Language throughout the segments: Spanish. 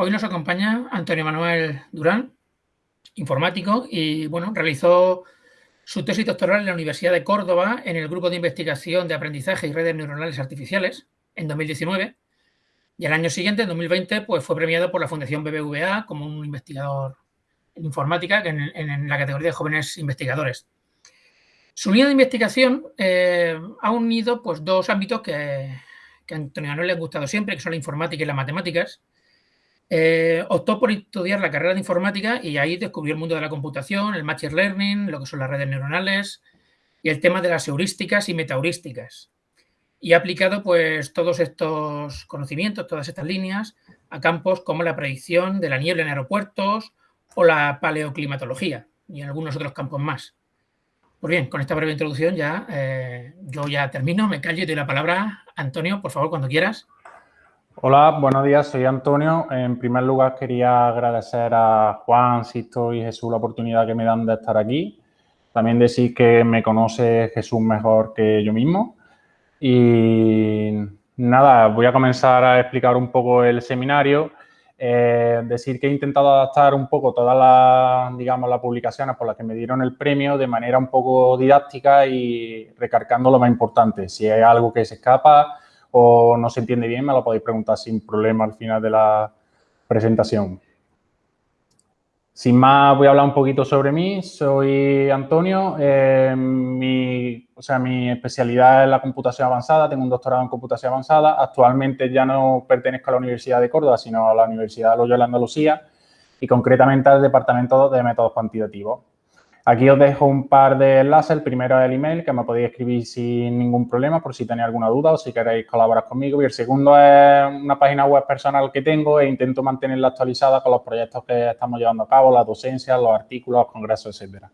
hoy nos acompaña Antonio Manuel Durán, informático, y bueno, realizó su tesis doctoral en la Universidad de Córdoba en el Grupo de Investigación de Aprendizaje y Redes Neuronales Artificiales en 2019 y al año siguiente, en 2020, pues fue premiado por la Fundación BBVA como un investigador en informática en, la categoría de jóvenes investigadores. Su línea de investigación eh, ha unido pues, dos ámbitos que, a Antonio Manuel le han gustado siempre, que son la informática y las matemáticas. Eh, optó por estudiar la carrera de informática y ahí descubrió el mundo de la computación, el machine learning, lo que son las redes neuronales y el tema de las heurísticas y metaheurísticas. Y ha aplicado pues todos estos conocimientos, todas estas líneas a campos como la predicción de la niebla en aeropuertos o la paleoclimatología y algunos otros campos más. Pues bien, con esta breve introducción ya eh, yo ya termino, me callo y doy la palabra Antonio, por favor, cuando quieras. Hola, buenos días, soy Antonio. En primer lugar, quería agradecer a Juan, Sisto y Jesús la oportunidad que me dan de estar aquí. También decir que me conoce Jesús mejor que yo mismo. Y nada, voy a comenzar a explicar un poco el seminario. Eh, decir que he intentado adaptar un poco todas las, digamos, las publicaciones por las que me dieron el premio de manera un poco didáctica y recargando lo más importante. Si hay algo que se escapa, o no se entiende bien, me lo podéis preguntar sin problema al final de la presentación. Sin más, voy a hablar un poquito sobre mí. Soy Antonio. Eh, mi, o sea, mi especialidad es la computación avanzada. Tengo un doctorado en computación avanzada. Actualmente ya no pertenezco a la Universidad de Córdoba, sino a la Universidad de Loyola Andalucía y concretamente al Departamento de Métodos Cuantitativos. Aquí os dejo un par de enlaces. El primero es el email, que me podéis escribir sin ningún problema por si tenéis alguna duda o si queréis colaborar conmigo. Y el segundo es una página web personal que tengo e intento mantenerla actualizada con los proyectos que estamos llevando a cabo, las docencias, los artículos, los congresos, etcétera.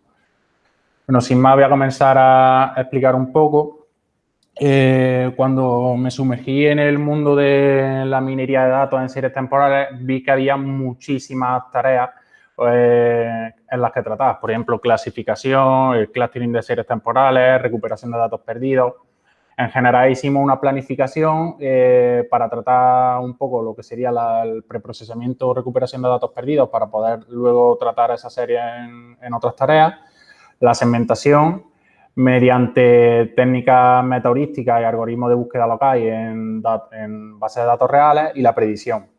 Bueno, sin más voy a comenzar a explicar un poco. Eh, cuando me sumergí en el mundo de la minería de datos en series temporales, vi que había muchísimas tareas pues, en las que tratabas, por ejemplo, clasificación, el clustering de series temporales, recuperación de datos perdidos. En general hicimos una planificación eh, para tratar un poco lo que sería el preprocesamiento o recuperación de datos perdidos para poder luego tratar esa serie en, otras tareas. La segmentación mediante técnicas metaheurísticas y algoritmos de búsqueda local en, en bases de datos reales y la predicción.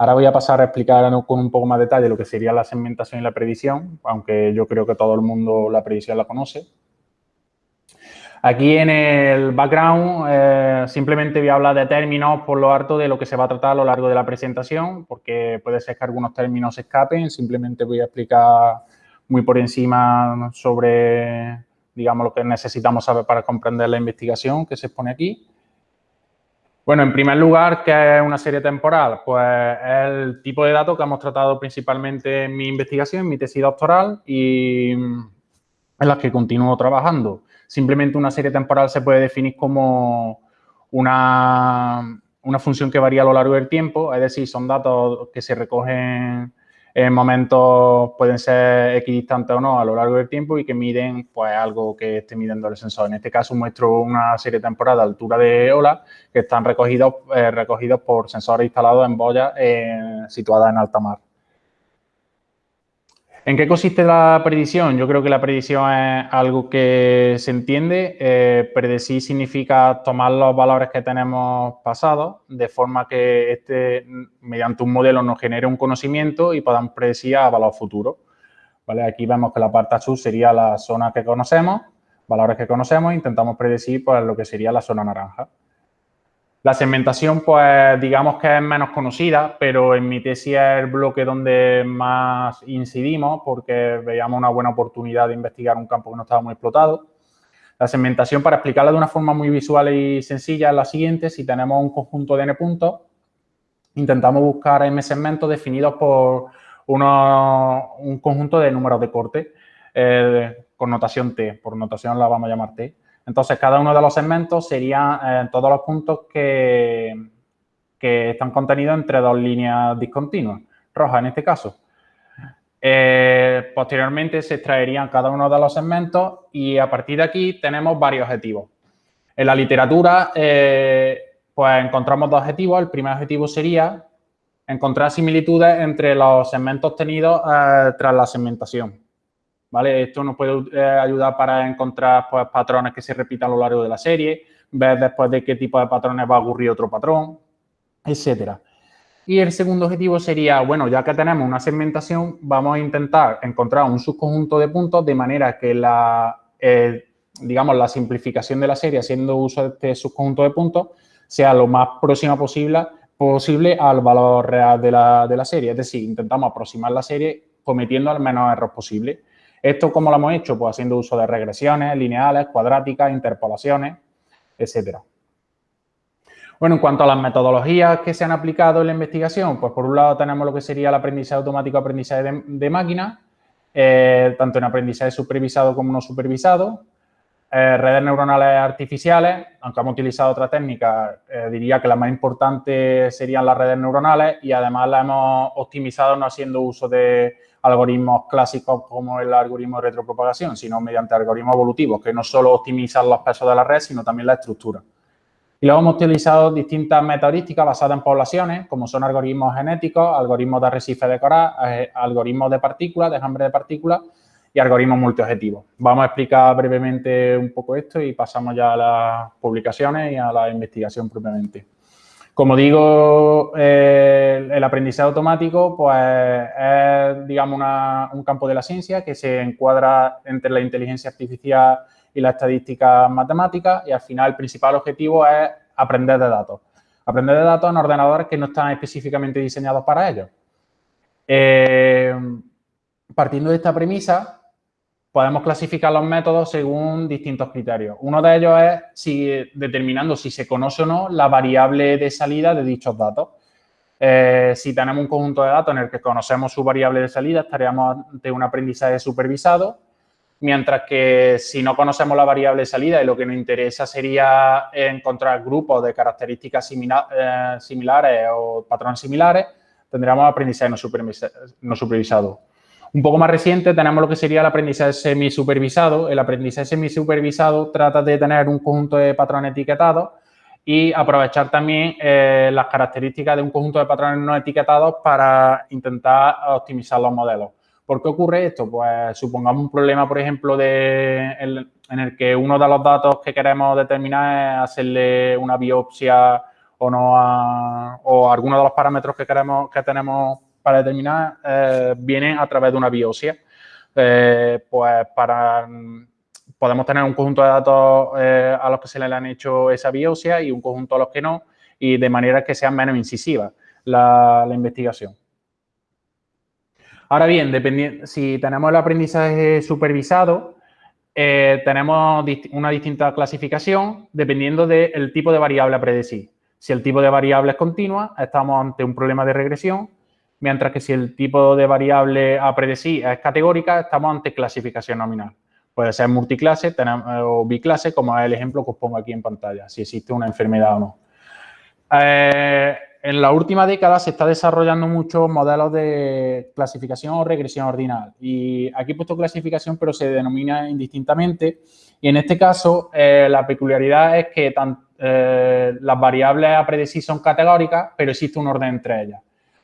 Ahora voy a pasar a explicar con un poco más detalle lo que sería la segmentación y la predicción, aunque yo creo que todo el mundo la predicción la conoce. Aquí en el background eh, simplemente voy a hablar de términos por lo harto de lo que se va a tratar a lo largo de la presentación, porque puede ser que algunos términos se escapen. Simplemente voy a explicar muy por encima sobre, digamos, lo que necesitamos saber para comprender la investigación que se expone aquí. Bueno, en primer lugar, ¿qué es una serie temporal? Pues es el tipo de datos que hemos tratado principalmente en mi investigación, en mi tesis doctoral y en las que continúo trabajando. Simplemente una serie temporal se puede definir como una, una función que varía a lo largo del tiempo, es decir, son datos que se recogen en momentos pueden ser equidistantes o no a lo largo del tiempo y que miden pues algo que esté midiendo el sensor. En este caso muestro una serie de altura de ola que están recogidos, eh, recogidos por sensores instalados en boyas eh, situadas en alta mar. ¿En qué consiste la predicción? Yo creo que la predicción es algo que se entiende. Eh, predecir significa tomar los valores que tenemos pasados de forma que este, mediante un modelo nos genere un conocimiento y podamos predecir a valor futuro. ¿Vale? Aquí vemos que la parte azul sería la zona que conocemos, valores que conocemos, intentamos predecir pues, lo que sería la zona naranja. La segmentación, pues digamos que es menos conocida, pero en mi tesis es el bloque donde más incidimos porque veíamos una buena oportunidad de investigar un campo que no estaba muy explotado. La segmentación, para explicarla de una forma muy visual y sencilla, es la siguiente. Si tenemos un conjunto de n puntos, intentamos buscar m segmentos definidos por un conjunto de números de corte eh, con notación t. Por notación la vamos a llamar t. Entonces, cada uno de los segmentos serían eh, todos los puntos que, están contenidos entre dos líneas discontinuas, rojas en este caso. Eh, posteriormente se extraerían cada uno de los segmentos y a partir de aquí tenemos varios objetivos. En la literatura, eh, pues encontramos dos objetivos. El primer objetivo sería encontrar similitudes entre los segmentos obtenidos tras la segmentación. ¿Vale? Esto nos puede eh, ayudar para encontrar pues, patrones que se repitan a lo largo de la serie, ver después de qué tipo de patrones va a ocurrir otro patrón, etcétera. Y el segundo objetivo sería, bueno, ya que tenemos una segmentación, vamos a intentar encontrar un subconjunto de puntos de manera que la, eh, digamos, la simplificación de la serie haciendo uso de este subconjunto de puntos sea lo más próxima posible, posible al valor real de la, de la serie. Es decir, intentamos aproximar la serie cometiendo el menos error posible. ¿Esto cómo lo hemos hecho? Pues haciendo uso de regresiones, lineales, cuadráticas, interpolaciones, etcétera. Bueno, en cuanto a las metodologías que se han aplicado en la investigación, pues por un lado tenemos lo que sería el aprendizaje automático, aprendizaje de, máquina, eh, tanto en aprendizaje supervisado como no supervisado, eh, redes neuronales artificiales, aunque hemos utilizado otra técnica, eh, diría que la más importante serían las redes neuronales y además la hemos optimizado no haciendo uso de algoritmos clásicos como el algoritmo de retropropagación, sino mediante algoritmos evolutivos que no solo optimizan los pesos de la red, sino también la estructura. Y luego hemos utilizado distintas metodísticas basadas en poblaciones, como son algoritmos genéticos, algoritmos de arrecife de coral, eh, algoritmos de partículas, de enjambre de partículas y algoritmos multiobjetivos. Vamos a explicar brevemente un poco esto y pasamos ya a las publicaciones y a la investigación propiamente. Como digo, el aprendizaje automático pues, es, digamos, un campo de la ciencia que se encuadra entre la inteligencia artificial y la estadística matemática y al final el principal objetivo es aprender de datos. Aprender de datos en ordenadores que no están específicamente diseñados para ello. Eh, partiendo de esta premisa, podemos clasificar los métodos según distintos criterios. Uno de ellos es si, determinando si se conoce o no la variable de salida de dichos datos. Eh, si tenemos un conjunto de datos en el que conocemos su variable de salida, estaríamos ante un aprendizaje supervisado mientras que si no conocemos la variable de salida y lo que nos interesa sería encontrar grupos de características eh, similares o patrones similares, tendríamos aprendizaje no supervisado. Un poco más reciente tenemos lo que sería el aprendizaje semi-supervisado. El aprendizaje semi-supervisado trata de tener un conjunto de patrones etiquetados y aprovechar también eh, las características de un conjunto de patrones no etiquetados para intentar optimizar los modelos. ¿Por qué ocurre esto? Pues supongamos un problema, por ejemplo, de, en el que uno de los datos que queremos determinar es hacerle una biopsia o no a, o alguno de los parámetros que queremos que tenemos para determinar eh, vienen a través de una biopsia. Eh, pues para podemos tener un conjunto de datos eh, a los que se le han hecho esa biopsia y un conjunto a los que no y de manera que sea menos incisiva la investigación. Ahora bien, si tenemos el aprendizaje supervisado, eh, tenemos una distinta clasificación dependiendo del tipo de variable a predecir. Si el tipo de variable es continua, estamos ante un problema de regresión, mientras que si el tipo de variable a predecir es categórica, estamos ante clasificación nominal. Puede ser multiclase o biclase, como es el ejemplo que os pongo aquí en pantalla, si existe una enfermedad o no. Eh, en la última década se está desarrollando muchos modelos de clasificación o regresión ordinal. Y aquí he puesto clasificación, pero se denomina indistintamente. Y en este caso, eh, la peculiaridad es que eh, las variables a predecir son categóricas, pero existe un orden entre ellas.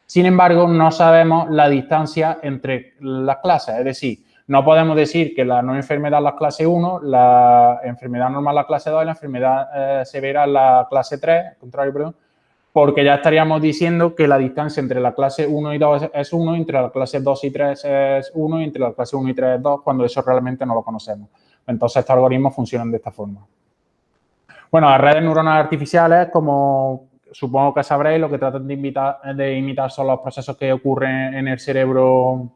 Sin embargo, no sabemos la distancia entre las clases. Es decir, no podemos decir que la no enfermedad es la clase 1, la enfermedad normal la clase 2 y la enfermedad eh, severa la clase 3, contrario, perdón, porque ya estaríamos diciendo que la distancia entre la clase 1 y 2 es 1, entre la clase 2 y 3 es 1 y entre la clase 1 y 3 es 2, cuando eso realmente no lo conocemos. Entonces, estos algoritmos funcionan de esta forma. Bueno, las redes neuronales artificiales, como supongo que sabréis, lo que tratan de, de imitar son los procesos que ocurren en el cerebro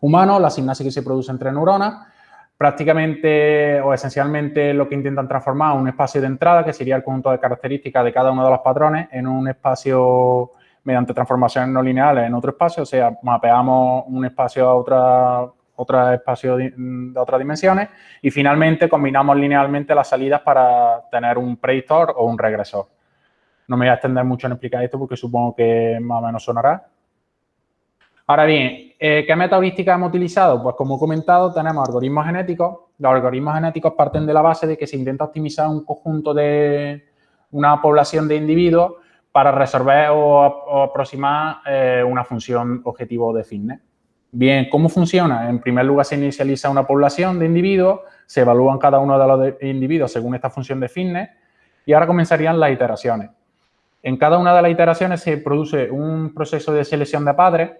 humano, la sinapsis que se produce entre neuronas prácticamente o esencialmente lo que intentan transformar un espacio de entrada, que sería el conjunto de características de cada uno de los patrones, en un espacio mediante transformaciones no lineales en otro espacio, o sea, mapeamos un espacio a otra, otro espacio de, otras dimensiones y finalmente combinamos linealmente las salidas para tener un predictor o un regresor. No me voy a extender mucho en explicar esto porque supongo que más o menos sonará. Ahora bien, eh, ¿qué metodística hemos utilizado? Pues como he comentado, tenemos algoritmos genéticos. Los algoritmos genéticos parten de la base de que se intenta optimizar un conjunto de una población de individuos para resolver o, aproximar eh, una función objetivo de fitness. Bien, ¿cómo funciona? En primer lugar, se inicializa una población de individuos, se evalúan cada uno de los individuos según esta función de fitness y ahora comenzarían las iteraciones. En cada una de las iteraciones se produce un proceso de selección de padres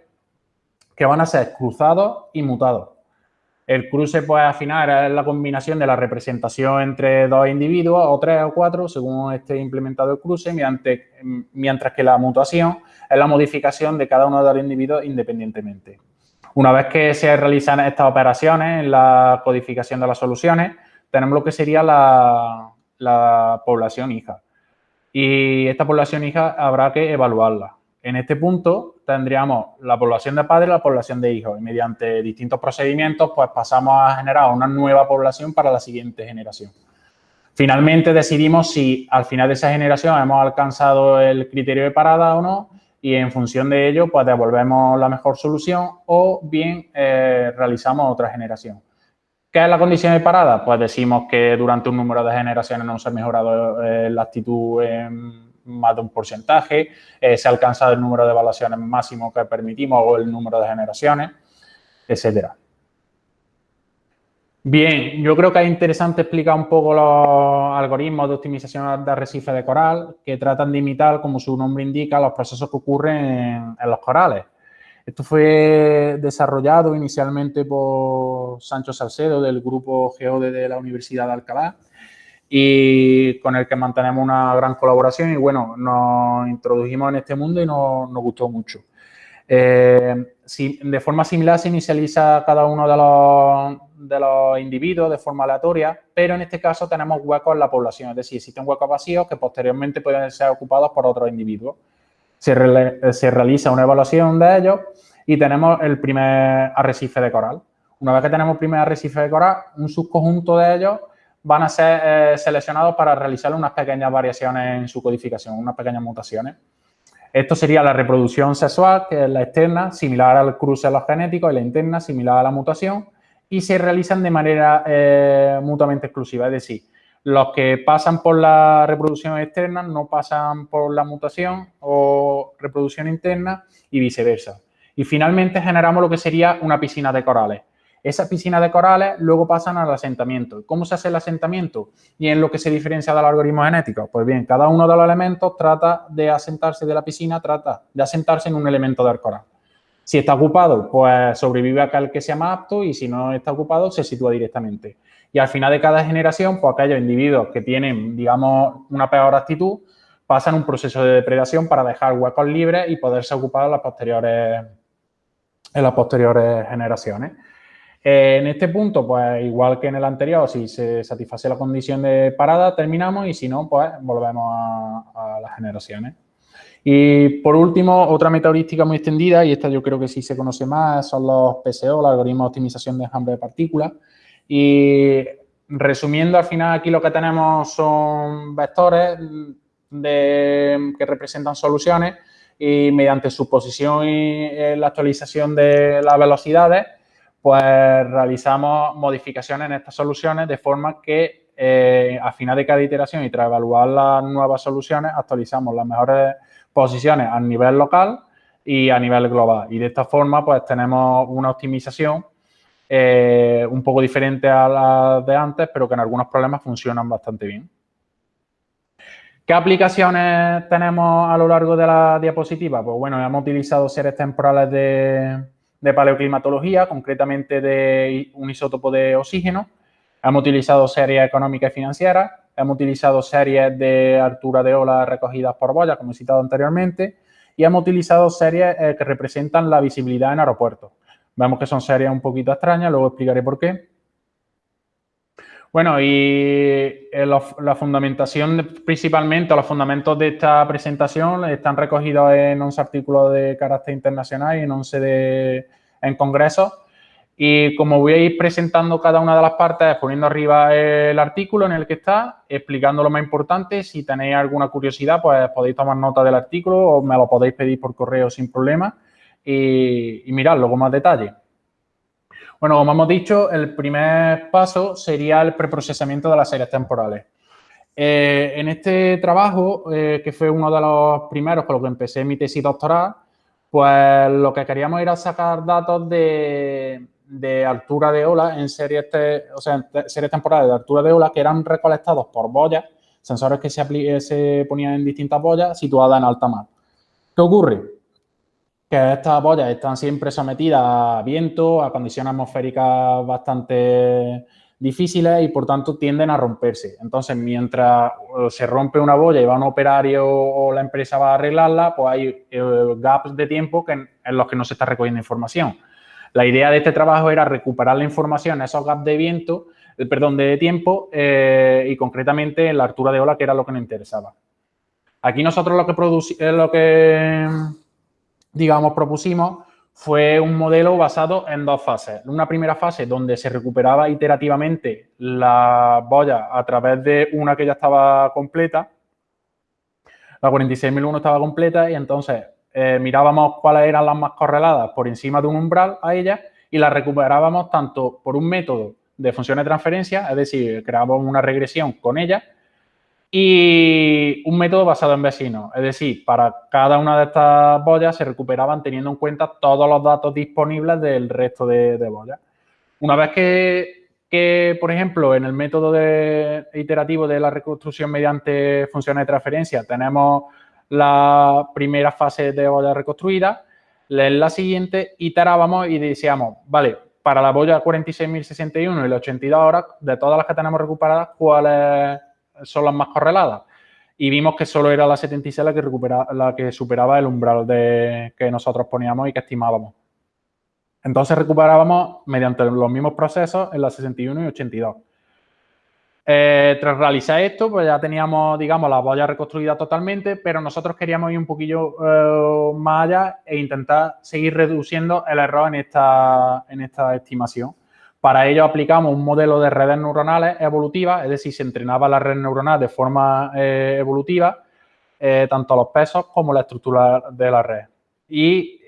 que van a ser cruzados y mutados. El cruce, pues, al final es la combinación de la representación entre dos individuos, o tres o cuatro, según esté implementado el cruce, mientras que la mutación es la modificación de cada uno de los individuos independientemente. Una vez que se realizan estas operaciones en la codificación de las soluciones, tenemos lo que sería la, la población hija. Y esta población hija habrá que evaluarla. En este punto tendríamos la población de padres y la población de hijos. Y mediante distintos procedimientos, pues pasamos a generar una nueva población para la siguiente generación. Finalmente decidimos si al final de esa generación hemos alcanzado el criterio de parada o no y en función de ello, pues devolvemos la mejor solución o bien eh, realizamos otra generación. ¿Qué es la condición de parada? Pues decimos que durante un número de generaciones no se ha mejorado eh, la actitud en más de un porcentaje, eh, se ha alcanzado el número de evaluaciones máximo que permitimos o el número de generaciones, etcétera. Bien, yo creo que es interesante explicar un poco los algoritmos de optimización de arrecife de coral que tratan de imitar, como su nombre indica, los procesos que ocurren en, en los corales. Esto fue desarrollado inicialmente por Sancho Salcedo del grupo Geode de la Universidad de Alcalá y con el que mantenemos una gran colaboración y bueno, nos introdujimos en este mundo y nos, gustó mucho. Eh, de forma similar se inicializa cada uno de los, de los individuos de forma aleatoria, pero en este caso tenemos huecos en la población, es decir, existen huecos vacíos que posteriormente pueden ser ocupados por otros individuos. Se, realiza una evaluación de ellos y tenemos el primer arrecife de coral. Una vez que tenemos el primer arrecife de coral, un subconjunto de ellos van a ser eh, seleccionados para realizar unas pequeñas variaciones en su codificación, unas pequeñas mutaciones. Esto sería la reproducción sexual, que es la externa, similar al cruce de los genéticos, y la interna, similar a la mutación, y se realizan de manera eh, mutuamente exclusiva. Es decir, los que pasan por la reproducción externa no pasan por la mutación o reproducción interna y viceversa. Y finalmente generamos lo que sería una piscina de corales. Esas piscinas de corales luego pasan al asentamiento. ¿Cómo se hace el asentamiento? Y en lo que se diferencia del algoritmo genético. Pues bien, cada uno de los elementos trata de asentarse de la piscina, trata de asentarse en un elemento del coral. Si está ocupado, pues sobrevive aquel que sea más apto y si no está ocupado, se sitúa directamente. Y al final de cada generación, pues aquellos individuos que tienen, digamos, una peor actitud, pasan un proceso de depredación para dejar huecos libres y poderse ocupar en las posteriores, en las posteriores generaciones. Eh, en este punto, pues igual que en el anterior, si se satisface la condición de parada, terminamos y si no, pues volvemos a, las generaciones. Y por último, otra meta heurística muy extendida, y esta yo creo que sí se conoce más, son los PSO, los algoritmos de optimización de enjambre de partículas. Y resumiendo, al final aquí lo que tenemos son vectores que representan soluciones y mediante su posición y eh, la actualización de las velocidades, pues realizamos modificaciones en estas soluciones de forma que eh, a final de cada iteración y tras evaluar las nuevas soluciones actualizamos las mejores posiciones a nivel local y a nivel global. Y de esta forma pues tenemos una optimización eh, un poco diferente a la de antes, pero que en algunos problemas funcionan bastante bien. ¿Qué aplicaciones tenemos a lo largo de la diapositiva? Pues bueno, hemos utilizado series temporales de, de paleoclimatología, concretamente de un isótopo de oxígeno. Hemos utilizado series económicas y financieras, hemos utilizado series de altura de olas recogidas por boyas, como he citado anteriormente, y hemos utilizado series eh, que representan la visibilidad en aeropuertos. Vemos que son series un poquito extrañas, luego explicaré por qué. Bueno, y eh, la fundamentación principalmente, los fundamentos de esta presentación están recogidos en 11 artículos de carácter internacional y en 11 de, en congresos. Y como voy a ir presentando cada una de las partes, poniendo arriba el artículo en el que está, explicando lo más importante. Si tenéis alguna curiosidad, pues podéis tomar nota del artículo o me lo podéis pedir por correo sin problema y, y miradlo con más detalle. Bueno, como hemos dicho, el primer paso sería el preprocesamiento de las series temporales. en este trabajo, que fue uno de los primeros con lo que empecé mi tesis doctoral, pues lo que queríamos era sacar datos de, altura de ola en series, o sea, series temporales de altura de ola que eran recolectados por boyas, sensores que se, se ponían en distintas boyas situadas en alta mar. ¿Qué ocurre? Que estas boyas están siempre sometidas a viento, a condiciones atmosféricas bastante difíciles y por tanto tienden a romperse. Entonces, mientras eh, se rompe una boya y va un operario o la empresa va a arreglarla, pues hay eh, gaps de tiempo en los que no se está recogiendo información. La idea de este trabajo era recuperar la información, esos gaps de viento, eh, perdón, de tiempo y concretamente en la altura de ola, que era lo que nos interesaba. Aquí nosotros lo que, lo que digamos, propusimos fue un modelo basado en dos fases. Una primera fase donde se recuperaba iterativamente la boya a través de una que ya estaba completa. La 46001 estaba completa y entonces eh, mirábamos cuáles eran las más correladas por encima de un umbral a ella y las recuperábamos tanto por un método de funciones de transferencia, es decir, creábamos una regresión con ella, y un método basado en vecinos, es decir, para cada una de estas boyas se recuperaban teniendo en cuenta todos los datos disponibles del resto de, boyas. Una vez que, por ejemplo, en el método iterativo de la reconstrucción mediante funciones de transferencia tenemos la primera fase de boya reconstruida, en la siguiente iterábamos y decíamos, vale, para la boya 46.061 y la 82 horas, de todas las que tenemos recuperadas, ¿cuál es son las más correladas. Y vimos que solo era la 76 la que, la que superaba el umbral de, que nosotros poníamos y que estimábamos. Entonces recuperábamos mediante los mismos procesos en la 61 y 82. Eh, tras realizar esto, pues ya teníamos, digamos, la boya reconstruida totalmente, pero nosotros queríamos ir un poquillo eh, más allá e intentar seguir reduciendo el error en esta, en esta estimación. Para ello aplicamos un modelo de redes neuronales evolutivas, es decir, se entrenaba la red neuronal de forma eh, evolutiva, tanto los pesos como la estructura de la red. Y,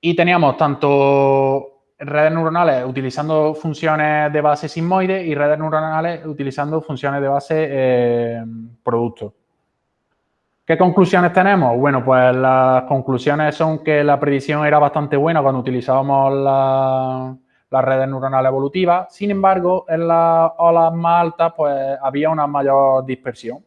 y teníamos tanto redes neuronales utilizando funciones de base sigmoide y redes neuronales utilizando funciones de base producto. ¿Qué conclusiones tenemos? Bueno, pues las conclusiones son que la predicción era bastante buena cuando utilizábamos las redes neuronales evolutivas. Sin embargo, en las olas más altas, pues había una mayor dispersión.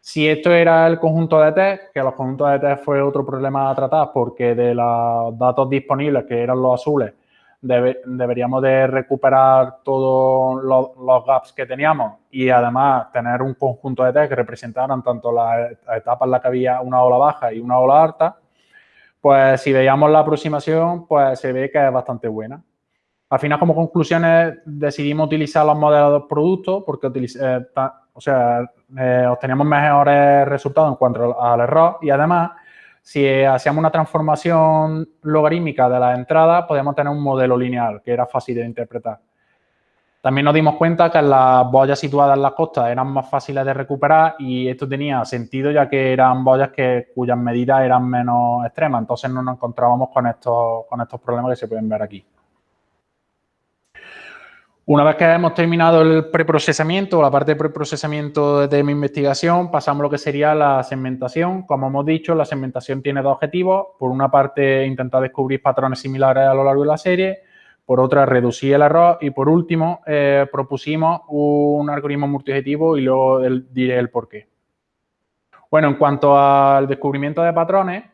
Si esto era el conjunto de test, que los conjuntos de test fue otro problema a tratar porque de los datos disponibles, que eran los azules, deberíamos de recuperar todos los, gaps que teníamos y además tener un conjunto de test que representaran tanto las etapas en las que había una ola baja y una ola alta, pues si veíamos la aproximación, pues se ve que es bastante buena. Al final, como conclusiones, decidimos utilizar los modelos de productos porque eh, o sea, eh, obteníamos mejores resultados en cuanto al error y además si hacíamos una transformación logarítmica de la entrada, podíamos tener un modelo lineal, que era fácil de interpretar. También nos dimos cuenta que las boyas situadas en las costas eran más fáciles de recuperar y esto tenía sentido ya que eran boyas que, cuyas medidas eran menos extremas. Entonces no nos encontrábamos con estos, con estos problemas que se pueden ver aquí. Una vez que hemos terminado el preprocesamiento, la parte de preprocesamiento de mi investigación, pasamos a lo que sería la segmentación. Como hemos dicho, la segmentación tiene dos objetivos. Por una parte, intentar descubrir patrones similares a lo largo de la serie. Por otra, reducir el error. Y por último, eh, propusimos un algoritmo multiobjetivo y luego diré el por qué. Bueno, en cuanto al descubrimiento de patrones,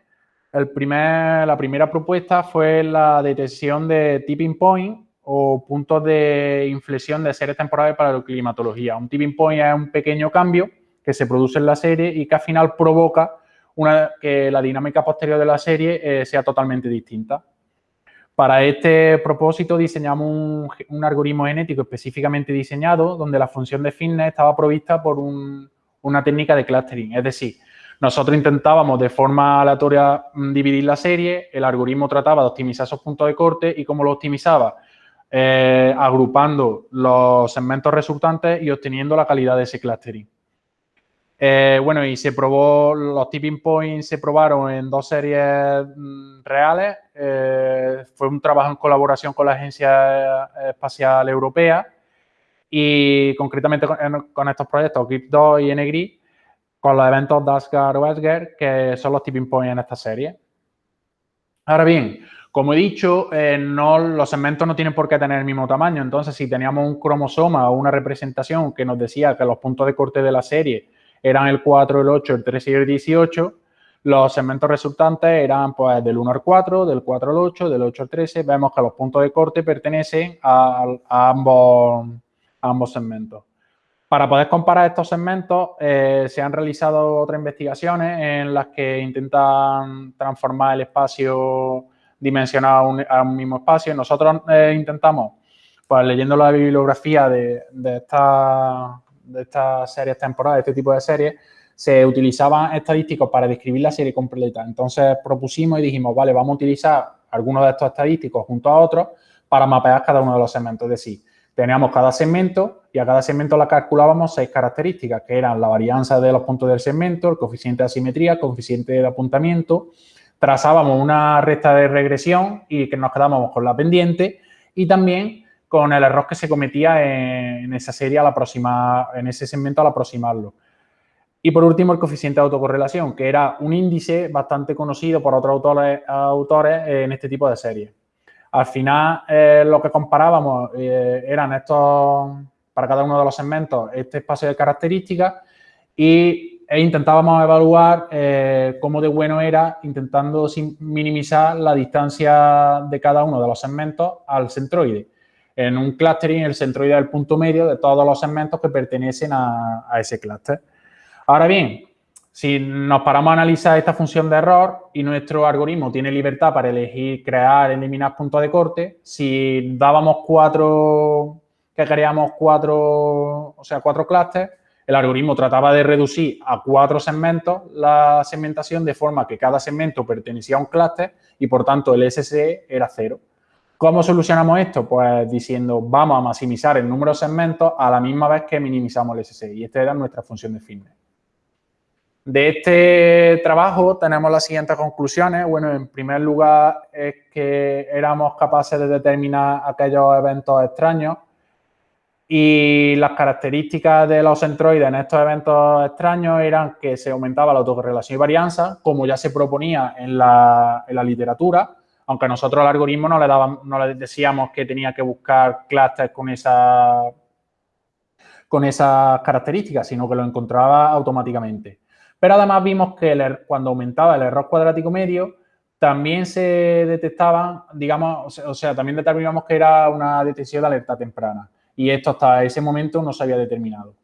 la primera propuesta fue la detección de tipping point o puntos de inflexión de series temporales para la climatología. Un tipping point es un pequeño cambio que se produce en la serie y que al final provoca que la dinámica posterior de la serie eh, sea totalmente distinta. Para este propósito diseñamos un, algoritmo genético específicamente diseñado donde la función de fitness estaba provista por una técnica de clustering. Es decir, nosotros intentábamos de forma aleatoria mm, dividir la serie, el algoritmo trataba de optimizar esos puntos de corte y cómo lo optimizaba eh, agrupando los segmentos resultantes y obteniendo la calidad de ese clustering. Eh, bueno, y se probó, los tipping points se probaron en dos series mm, reales. Eh, fue un trabajo en colaboración con la Agencia Espacial Europea y concretamente con, estos proyectos, GIP2 y NGRI, con los eventos Dashguard o Edgar, que son los tipping points en esta serie. Ahora bien, como he dicho, eh, los segmentos no tienen por qué tener el mismo tamaño. Entonces, si teníamos un cromosoma o una representación que nos decía que los puntos de corte de la serie eran el 4, el 8, el 13 y el 18, los segmentos resultantes eran pues del 1 al 4, del 4 al 8, del 8 al 13. Vemos que los puntos de corte pertenecen a, ambos, ambos segmentos. Para poder comparar estos segmentos, eh, se han realizado otras investigaciones en las que intentan transformar el espacio dimensionado a un, mismo espacio. Nosotros eh, intentamos, pues leyendo la bibliografía de, de estas series temporales, de este tipo de series, se utilizaban estadísticos para describir la serie completa. Entonces propusimos y dijimos, vale, vamos a utilizar algunos de estos estadísticos junto a otros para mapear cada uno de los segmentos. Es decir, teníamos cada segmento y a cada segmento la calculábamos seis características, que eran la varianza de los puntos del segmento, el coeficiente de asimetría, el coeficiente de apuntamiento, trazábamos una recta de regresión y que nos quedábamos con la pendiente y también con el error que se cometía en, esa serie al aproximar, en ese segmento al aproximarlo. Y por último, el coeficiente de autocorrelación, que era un índice bastante conocido por otros autores, autores en este tipo de series. Al final, eh, lo que comparábamos eh, eran estos, para cada uno de los segmentos, este espacio de características y e intentábamos evaluar eh, cómo de bueno era intentando minimizar la distancia de cada uno de los segmentos al centroide. En un clustering, el centroide es el punto medio de todos los segmentos que pertenecen a, ese clúster. Ahora bien, si nos paramos a analizar esta función de error y nuestro algoritmo tiene libertad para elegir, crear, eliminar puntos de corte, si dábamos cuatro, que queríamos cuatro, o sea, cuatro clústeres, el algoritmo trataba de reducir a cuatro segmentos la segmentación de forma que cada segmento pertenecía a un clúster y, por tanto, el SSE era cero. ¿Cómo solucionamos esto? Pues diciendo, vamos a maximizar el número de segmentos a la misma vez que minimizamos el SSE. Y esta era nuestra función de fitness. De este trabajo tenemos las siguientes conclusiones. Bueno, en primer lugar es que éramos capaces de determinar aquellos eventos extraños y las características de los centroides en estos eventos extraños eran que se aumentaba la autocorrelación y varianza, como ya se proponía en la, literatura, aunque nosotros al algoritmo no le, no le decíamos que tenía que buscar clústeres con, esa, con esas características, sino que lo encontraba automáticamente. Pero además vimos que er, cuando aumentaba el error cuadrático medio, también se detectaban, digamos, o sea, también determinamos que era una detección de alerta temprana y esto hasta ese momento no se había determinado.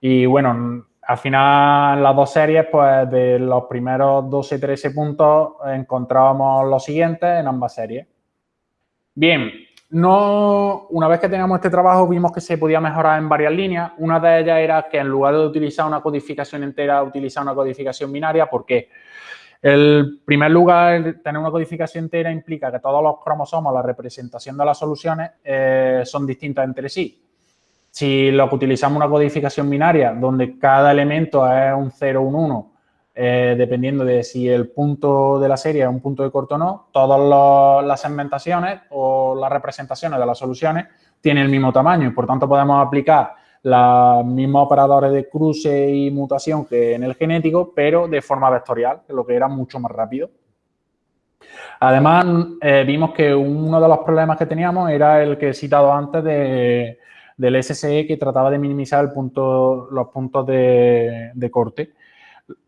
Y bueno, al final las dos series, pues de los primeros 12-13 puntos encontrábamos los siguientes en ambas series. Bien, no, una vez que teníamos este trabajo vimos que se podía mejorar en varias líneas. Una de ellas era que en lugar de utilizar una codificación entera, utilizar una codificación binaria. ¿Por qué? El primer lugar, tener una codificación entera implica que todos los cromosomas, la representación de las soluciones, eh, son distintas entre sí. Si lo que utilizamos una codificación binaria, donde cada elemento es un 0 o un 1, eh, dependiendo de si el punto de la serie es un punto de corto o no, todas las segmentaciones o las representaciones de las soluciones tienen el mismo tamaño por tanto, podemos aplicar los mismos operadores de cruce y mutación que en el genético, pero de forma vectorial, lo que era mucho más rápido. Además, eh, vimos que uno de los problemas que teníamos era el que he citado antes del SSE que trataba de minimizar el punto, los puntos de, de, corte.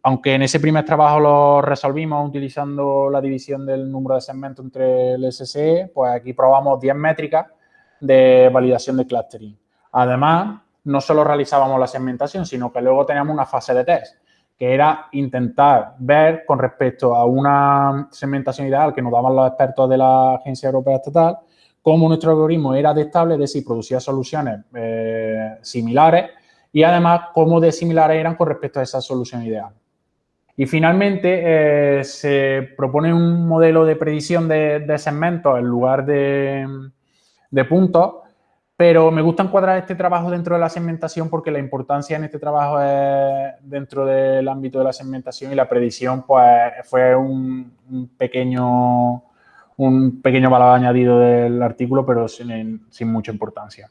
Aunque en ese primer trabajo lo resolvimos utilizando la división del número de segmentos entre el SSE, pues aquí probamos 10 métricas de validación de clustering. Además, no solo realizábamos la segmentación, sino que luego teníamos una fase de test, que era intentar ver con respecto a una segmentación ideal que nos daban los expertos de la Agencia Europea Estatal, cómo nuestro algoritmo era adaptable, es decir, producía soluciones eh, similares y además cómo de similares eran con respecto a esa solución ideal. Y finalmente eh, se propone un modelo de predicción de, segmentos en lugar de, de puntos pero me gusta encuadrar este trabajo dentro de la segmentación porque la importancia en este trabajo es dentro del ámbito de la segmentación y la predicción pues fue un, pequeño un pequeño valor añadido del artículo, pero sin, sin, mucha importancia.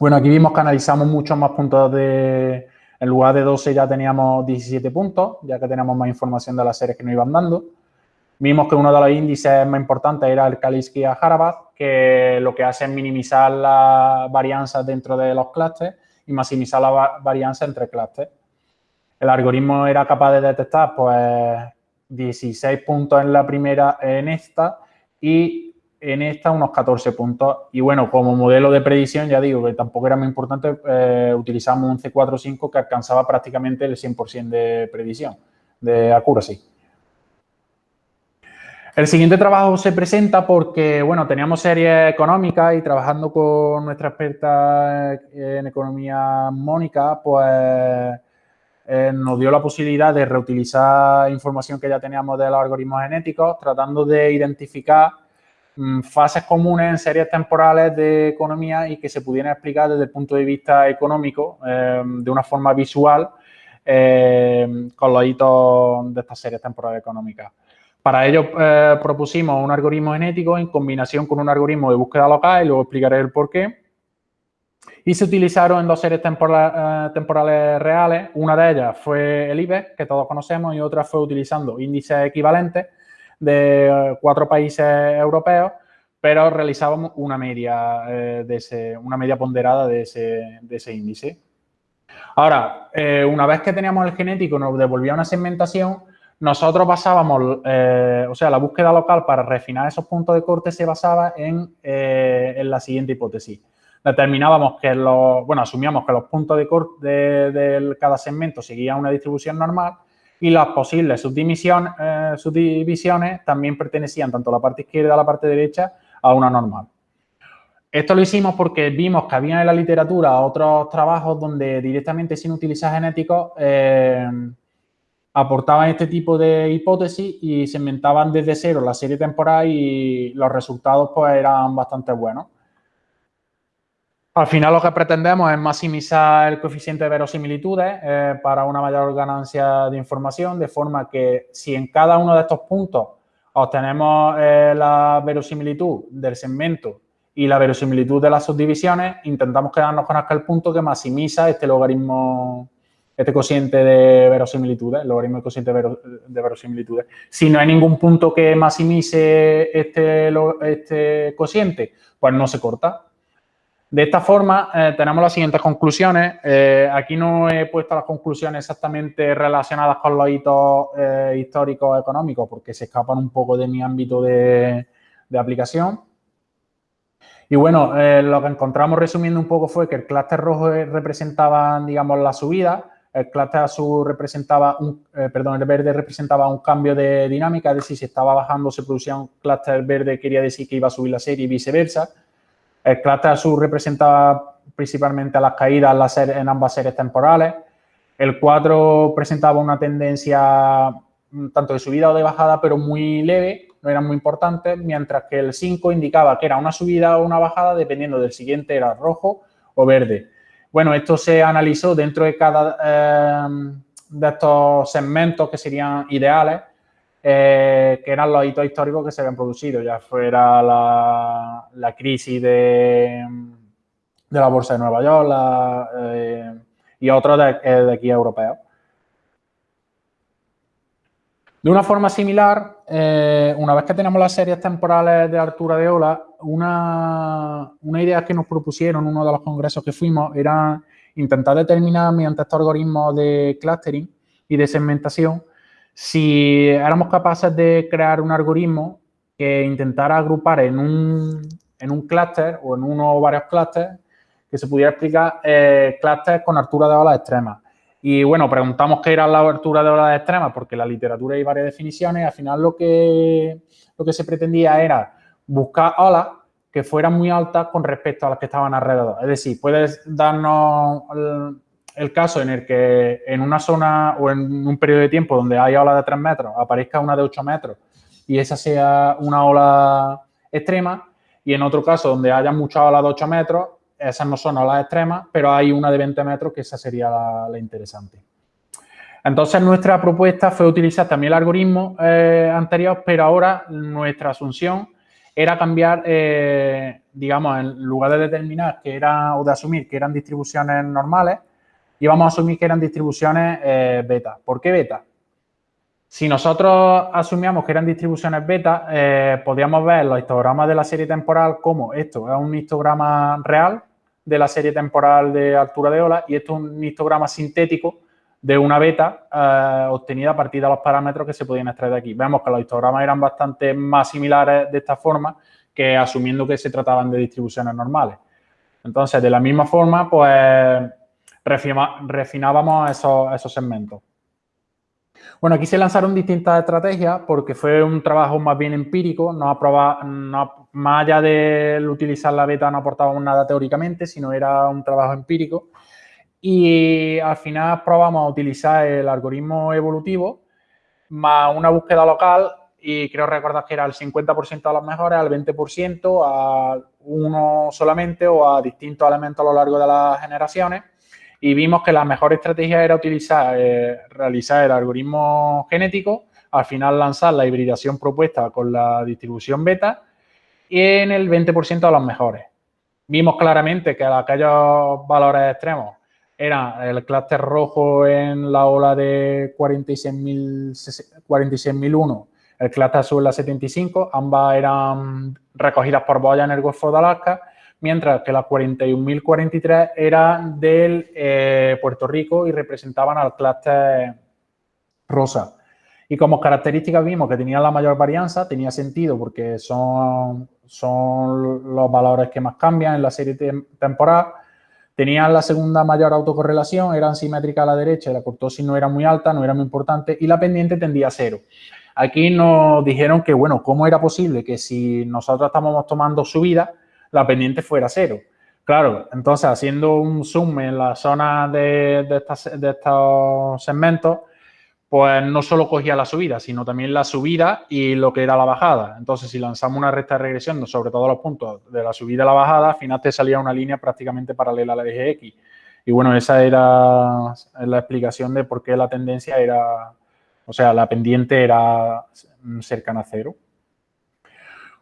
Bueno, aquí vimos que analizamos muchos más puntos de... En lugar de 12 ya teníamos 17 puntos, ya que tenemos más información de las series que nos iban dando. Vimos que uno de los índices más importantes era el Kaliski Harabat, que lo que hace es minimizar las varianzas dentro de los clústeres y maximizar la varianza entre clústeres. El algoritmo era capaz de detectar pues 16 puntos en la primera, en esta, y en esta unos 14 puntos. Y bueno, como modelo de predicción, ya digo que tampoco era muy importante, eh, utilizamos un C45 que alcanzaba prácticamente el 100% de predicción, de accuracy. El siguiente trabajo se presenta porque, bueno, teníamos series económicas y trabajando con nuestra experta en economía, Mónica, pues eh, nos dio la posibilidad de reutilizar información que ya teníamos de los algoritmos genéticos, tratando de identificar mm, fases comunes en series temporales de economía y que se pudieran explicar desde el punto de vista económico eh, de una forma visual eh, con los hitos de estas series temporales económicas. Para ello eh, propusimos un algoritmo genético en combinación con un algoritmo de búsqueda local y luego explicaré el por qué. Y se utilizaron en dos series eh, temporales reales. Una de ellas fue el IBEX, que todos conocemos, y otra fue utilizando índices equivalentes de eh, cuatro países europeos, pero realizábamos una media, de una media ponderada de ese, de ese índice. Ahora, una vez que teníamos el genético, nos devolvía una segmentación nosotros basábamos, eh, o sea, la búsqueda local para refinar esos puntos de corte se basaba en, eh, la siguiente hipótesis. Determinábamos que los, bueno, asumíamos que los puntos de corte de, cada segmento seguían una distribución normal y las posibles subdivisiones, eh, subdivisiones también pertenecían tanto a la parte izquierda a la parte derecha a una normal. Esto lo hicimos porque vimos que había en la literatura otros trabajos donde directamente sin utilizar genéticos aportaban este tipo de hipótesis y se inventaban desde cero la serie temporal y los resultados pues eran bastante buenos. Al final lo que pretendemos es maximizar el coeficiente de verosimilitudes eh, para una mayor ganancia de información, de forma que si en cada uno de estos puntos obtenemos eh, la verosimilitud del segmento y la verosimilitud de las subdivisiones, intentamos quedarnos con aquel punto que maximiza este logaritmo este cociente de verosimilitudes, el logaritmo del cociente de verosimilitudes. Si no hay ningún punto que maximice este, este cociente, pues no se corta. De esta forma, eh, tenemos las siguientes conclusiones. Eh, aquí no he puesto las conclusiones exactamente relacionadas con los hitos eh, históricos económicos porque se escapan un poco de mi ámbito de, de aplicación. Y bueno, lo que encontramos resumiendo un poco fue que el clúster rojo representaba, digamos, la subida, el clúster azul representaba un, eh, perdón, el verde representaba un cambio de dinámica, es decir, si estaba bajando se producía un clúster verde, quería decir que iba a subir la serie y viceversa. El clúster azul representaba principalmente las caídas en ambas series temporales. El 4 presentaba una tendencia mm, tanto de subida o de bajada, pero muy leve, no era muy importante, mientras que el 5 indicaba que era una subida o una bajada, dependiendo del siguiente era rojo o verde. Bueno, esto se analizó dentro de cada eh, de estos segmentos que serían ideales, eh, que eran los hitos históricos que se habían producido, ya fuera la, crisis de, la Bolsa de Nueva York eh, y otros de, de aquí europeos. De una forma similar, eh, una vez que tenemos las series temporales de altura de ola, una, idea que nos propusieron uno de los congresos que fuimos era intentar determinar mediante estos algoritmos de clustering y de segmentación si éramos capaces de crear un algoritmo que intentara agrupar en un, en un clúster o en uno o varios clústeres que se pudiera explicar eh, clústeres con altura de ola extrema. Y bueno, preguntamos qué era la abertura de olas extremas, porque en la literatura hay varias definiciones. Al final lo que, lo que se pretendía era buscar olas que fueran muy altas con respecto a las que estaban alrededor. Es decir, puedes darnos el, caso en el que en una zona o en un periodo de tiempo donde hay olas de 3 metros, aparezca una de 8 metros y esa sea una ola extrema, y en otro caso donde haya muchas olas de 8 metros, esas no son olas extremas, pero hay una de 20 metros que esa sería la, interesante. Entonces, nuestra propuesta fue utilizar también el algoritmo eh, anterior, pero ahora nuestra asunción era cambiar, eh, digamos, en lugar de determinar que eran, o de asumir que eran distribuciones normales, íbamos a asumir que eran distribuciones eh, beta. ¿Por qué beta? Si nosotros asumíamos que eran distribuciones beta, eh, podríamos ver los histogramas de la serie temporal como esto es un histograma real de la serie temporal de altura de ola y esto es un histograma sintético de una beta eh, obtenida a partir de los parámetros que se podían extraer de aquí. Vemos que los histogramas eran bastante más similares de esta forma que asumiendo que se trataban de distribuciones normales. Entonces, de la misma forma, pues refinábamos esos segmentos. Bueno, aquí se lanzaron distintas estrategias porque fue un trabajo más bien empírico, no aprobaba, más allá de utilizar la beta no aportábamos nada teóricamente, sino era un trabajo empírico. Y al final probamos a utilizar el algoritmo evolutivo más una búsqueda local y creo recordar que era el 50% a los mejores, al 20%, a uno solamente o a distintos elementos a lo largo de las generaciones y vimos que la mejor estrategia era utilizar, eh, realizar el algoritmo genético, al final lanzar la hibridación propuesta con la distribución beta y en el 20% a los mejores. Vimos claramente que aquellos valores extremos eran el clúster rojo en la ola de 46.001, el clúster azul en la 75, ambas eran recogidas por boya en el Golfo de Alaska mientras que las 41.043 eran del eh, Puerto Rico y representaban al clúster rosa. Y como características vimos que tenían la mayor varianza, tenía sentido porque son, son los valores que más cambian en la serie temporal. Tenían la segunda mayor autocorrelación, eran simétricas a la derecha la cortosis no era muy alta, no era muy importante y la pendiente tendía a cero. Aquí nos dijeron que, bueno, ¿cómo era posible que si nosotros estábamos tomando subida, la pendiente fuera cero. Claro, entonces haciendo un zoom en la zona de, de, estos segmentos, pues no solo cogía la subida, sino también la subida y lo que era la bajada. Entonces, si lanzamos una recta de regresión sobre todos los puntos de la subida y la bajada, al final te salía una línea prácticamente paralela a la eje X. Y bueno, esa era la explicación de por qué la tendencia era, o sea, la pendiente era cercana a cero.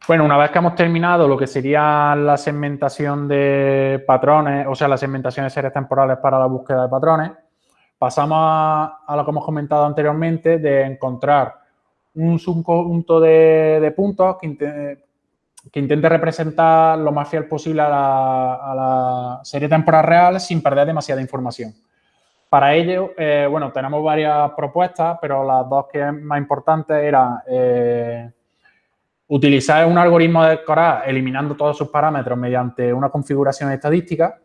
Bueno, una vez que hemos terminado lo que sería la segmentación de patrones, o sea, la segmentación de series temporales para la búsqueda de patrones, pasamos a, lo que hemos comentado anteriormente de encontrar un subconjunto de, puntos que, intente representar lo más fiel posible a la, serie temporal real sin perder demasiada información. Para ello, eh, bueno, tenemos varias propuestas, pero las dos que más importantes eran... Eh, Utilizar un algoritmo de Cora eliminando todos sus parámetros mediante una configuración estadística,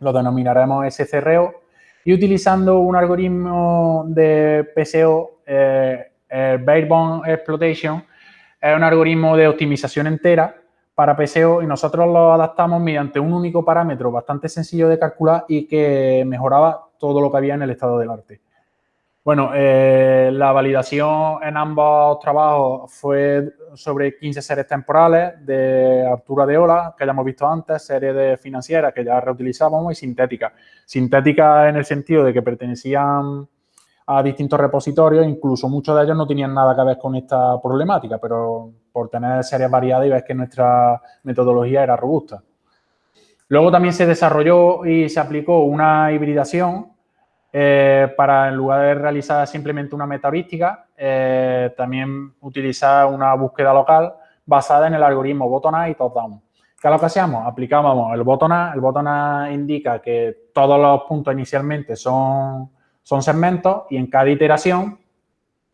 lo denominaremos SCRO, y utilizando un algoritmo de PSO, eh, el Barebone Exploitation, es un algoritmo de optimización entera para PSO y nosotros lo adaptamos mediante un único parámetro bastante sencillo de calcular y que mejoraba todo lo que había en el estado del arte. Bueno, eh, la validación en ambos trabajos fue sobre 15 series temporales de altura de ola, que ya hemos visto antes, series financieras que ya reutilizábamos y sintéticas. Sintéticas en el sentido de que pertenecían a distintos repositorios, incluso muchos de ellos no tenían nada que ver con esta problemática, pero por tener series variadas y ver que nuestra metodología era robusta. Luego también se desarrolló y se aplicó una hibridación eh, para, en lugar de realizar simplemente una meta eh, también utilizar una búsqueda local basada en el algoritmo bottom y top-down. ¿Qué es lo que hacíamos? Aplicábamos el bottom El bottom indica que todos los puntos inicialmente son, son segmentos y en cada iteración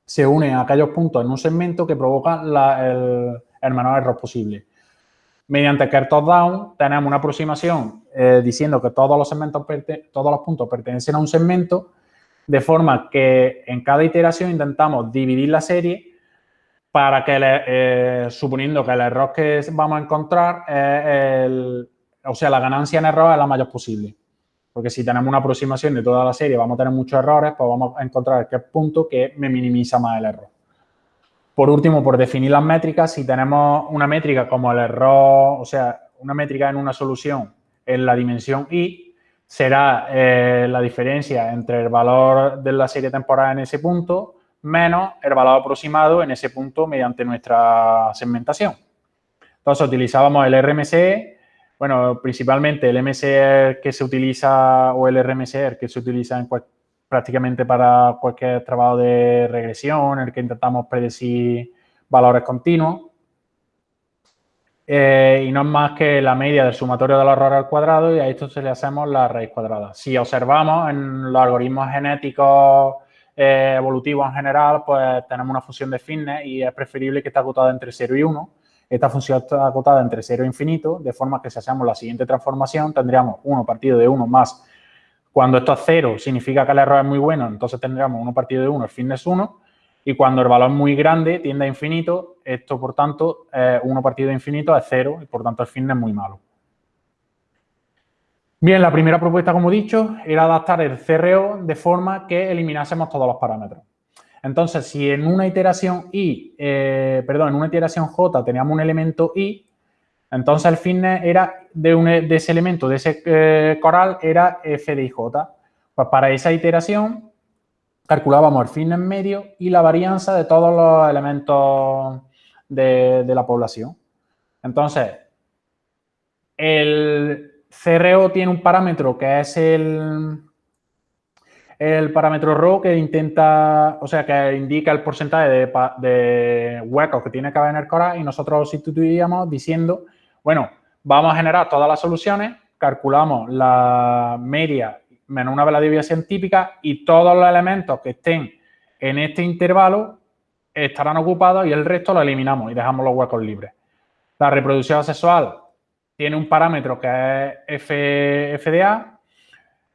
se unen aquellos puntos en un segmento que provocan el, el menor error posible. Mediante Kerr Top-Down tenemos una aproximación eh, diciendo que todos los, segmentos todos los puntos pertenecen a un segmento, de forma que en cada iteración intentamos dividir la serie para que, eh, suponiendo que el error que vamos a encontrar es el, o sea, la ganancia en error es la mayor posible. Porque si tenemos una aproximación de toda la serie, vamos a tener muchos errores, pues vamos a encontrar qué punto que me minimiza más el error. Por último, por definir las métricas, si tenemos una métrica como el error, o sea, una métrica en una solución en la dimensión i, será eh, la diferencia entre el valor de la serie temporal en ese punto menos el valor aproximado en ese punto mediante nuestra segmentación. Entonces utilizábamos el RMSE, bueno, principalmente el MSE que se utiliza o el RMSE que se utiliza en prácticamente para cualquier trabajo de regresión, en el que intentamos predecir valores continuos. Eh, y no es más que la media del sumatorio de los errores al cuadrado y a esto se le hacemos la raíz cuadrada. Si observamos en los algoritmos genéticos eh, evolutivos en general, pues tenemos una función de fitness y es preferible que esté acotada entre 0 y 1. Esta función está acotada entre 0 e infinito, de forma que si hacemos la siguiente transformación, tendríamos 1 partido de 1 más. Cuando esto es 0, significa que el error es muy bueno, entonces tendríamos 1 partido de 1, el fitness 1. Y cuando el valor es muy grande, tiende a infinito, esto, por tanto, 1 partido de infinito es 0 y, por tanto, el fitness es muy malo. Bien, la primera propuesta, como he dicho, era adaptar el CRO de forma que eliminásemos todos los parámetros. Entonces, si en una iteración i, eh, perdón, en una iteración j teníamos un elemento i, entonces el fitness era de, ese elemento, de ese eh, coral, era f de ij. Pues para esa iteración calculábamos el fitness medio y la varianza de todos los elementos de, la población. Entonces, el CRO tiene un parámetro que es el, el parámetro RO que intenta, o sea, que indica el porcentaje de, huecos que tiene que haber en el coral y nosotros lo sustituiríamos diciendo, bueno, vamos a generar todas las soluciones, calculamos la media menos una de desviación típica y todos los elementos que estén en este intervalo estarán ocupados y el resto lo eliminamos y dejamos los huecos libres. La reproducción sexual tiene un parámetro que es FDA.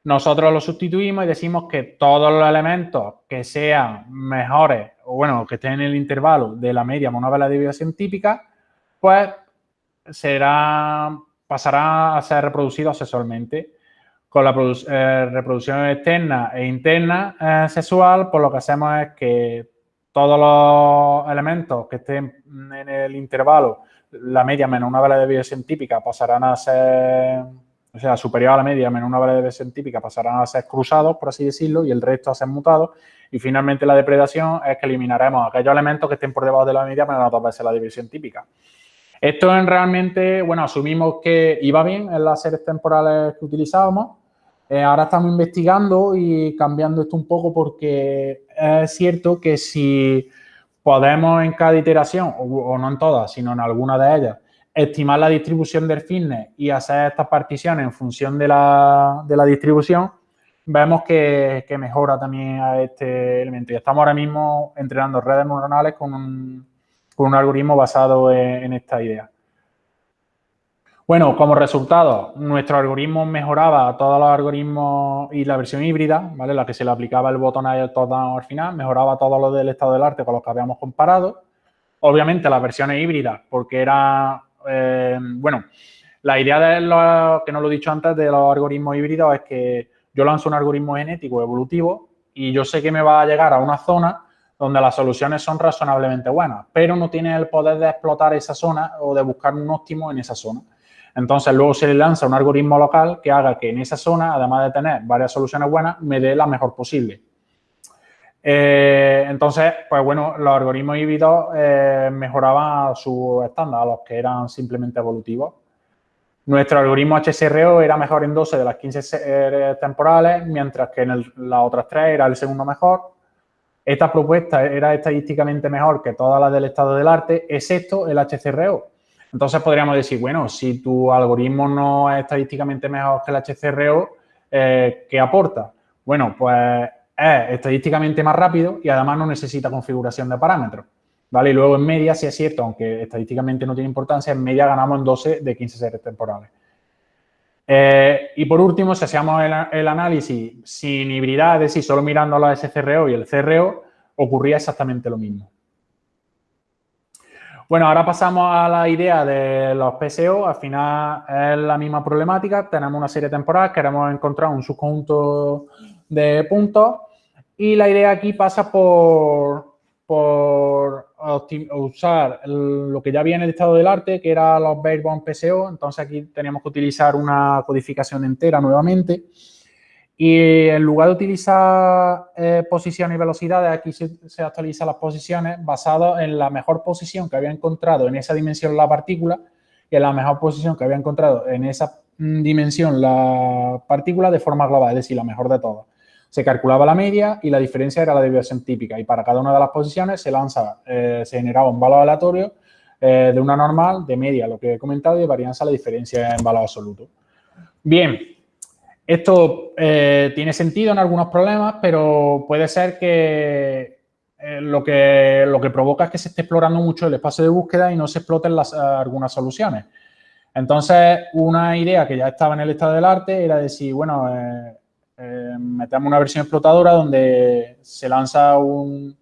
Nosotros lo sustituimos y decimos que todos los elementos que sean mejores, o bueno, que estén en el intervalo de la media una vela de desviación típica, pues será, pasará a ser reproducidos sexualmente con la eh, reproducción externa e interna eh, sexual, pues lo que hacemos es que todos los elementos que estén en el intervalo, la media menos una vela de desviación típica, pasarán a ser, o sea, superior a la media menos una vela de desviación típica, pasarán a ser cruzados, por así decirlo, y el resto a ser mutados. Y finalmente la depredación es que eliminaremos aquellos elementos que estén por debajo de la media menos dos veces la división típica. Esto en realmente, bueno, asumimos que iba bien en las series temporales que utilizábamos, eh, ahora estamos investigando y cambiando esto un poco porque es cierto que si podemos en cada iteración, o, no en todas, sino en alguna de ellas, estimar la distribución del fitness y hacer estas particiones en función de la, distribución, vemos que, mejora también a este elemento. Y estamos ahora mismo entrenando redes neuronales con algoritmo basado en esta idea. Bueno, como resultado, nuestro algoritmo mejoraba todos los algoritmos y la versión híbrida, ¿vale? La que se le aplicaba el botón el top down al final, mejoraba todo lo del estado del arte con los que habíamos comparado. Obviamente las versiones híbridas, porque era, eh, bueno, la idea de lo que no lo he dicho antes de los algoritmos híbridos es que yo lanzo un algoritmo genético evolutivo y yo sé que me va a llegar a una zona donde las soluciones son razonablemente buenas, pero no tiene el poder de explotar esa zona o de buscar un óptimo en esa zona. Entonces, luego se le lanza un algoritmo local que haga que en esa zona, además de tener varias soluciones buenas, me dé la mejor posible. Eh, entonces, pues bueno, los algoritmos híbridos eh, mejoraban su estándar, los que eran simplemente evolutivos. Nuestro algoritmo HSRO era mejor en 12 de las 15 series temporales, mientras que en las otras tres era el segundo mejor. Esta propuesta era estadísticamente mejor que todas las del estado del arte, excepto el HCRO, entonces podríamos decir, bueno, si tu algoritmo no es estadísticamente mejor que el HCRO, eh, ¿qué aporta? Bueno, pues es estadísticamente más rápido y además no necesita configuración de parámetros. ¿Vale? Y luego en media, si es cierto, aunque estadísticamente no tiene importancia, en media ganamos en 12 de 15 series temporales. Eh, y por último, si hacemos el, análisis sin hibridad, es decir, solo mirando los SCRO y el CRO, ocurría exactamente lo mismo. Bueno, ahora pasamos a la idea de los PSO. Al final es la misma problemática. Tenemos una serie temporal, queremos encontrar un subconjunto de puntos y la idea aquí pasa por, por usar lo que ya había en el estado del arte, que era los barebone PSO. Entonces aquí teníamos que utilizar una codificación entera nuevamente. Y en lugar de utilizar eh, posiciones y velocidades, aquí se, actualizan las posiciones basadas en la mejor posición que había encontrado en esa dimensión la partícula que la mejor posición que había encontrado en esa mm, dimensión la partícula de forma global, es decir, la mejor de todas. Se calculaba la media y la diferencia era la desviación típica y para cada una de las posiciones se lanza, eh, se generaba un valor aleatorio eh, de una normal, de media, lo que he comentado, y de varianza la diferencia en valor absoluto. Bien, esto eh, tiene sentido en algunos problemas, pero puede ser que lo que lo que provoca es que se esté explorando mucho el espacio de búsqueda y no se exploten algunas soluciones. Entonces, una idea que ya estaba en el estado del arte era decir, bueno, metemos una versión explotadora donde se lanza un,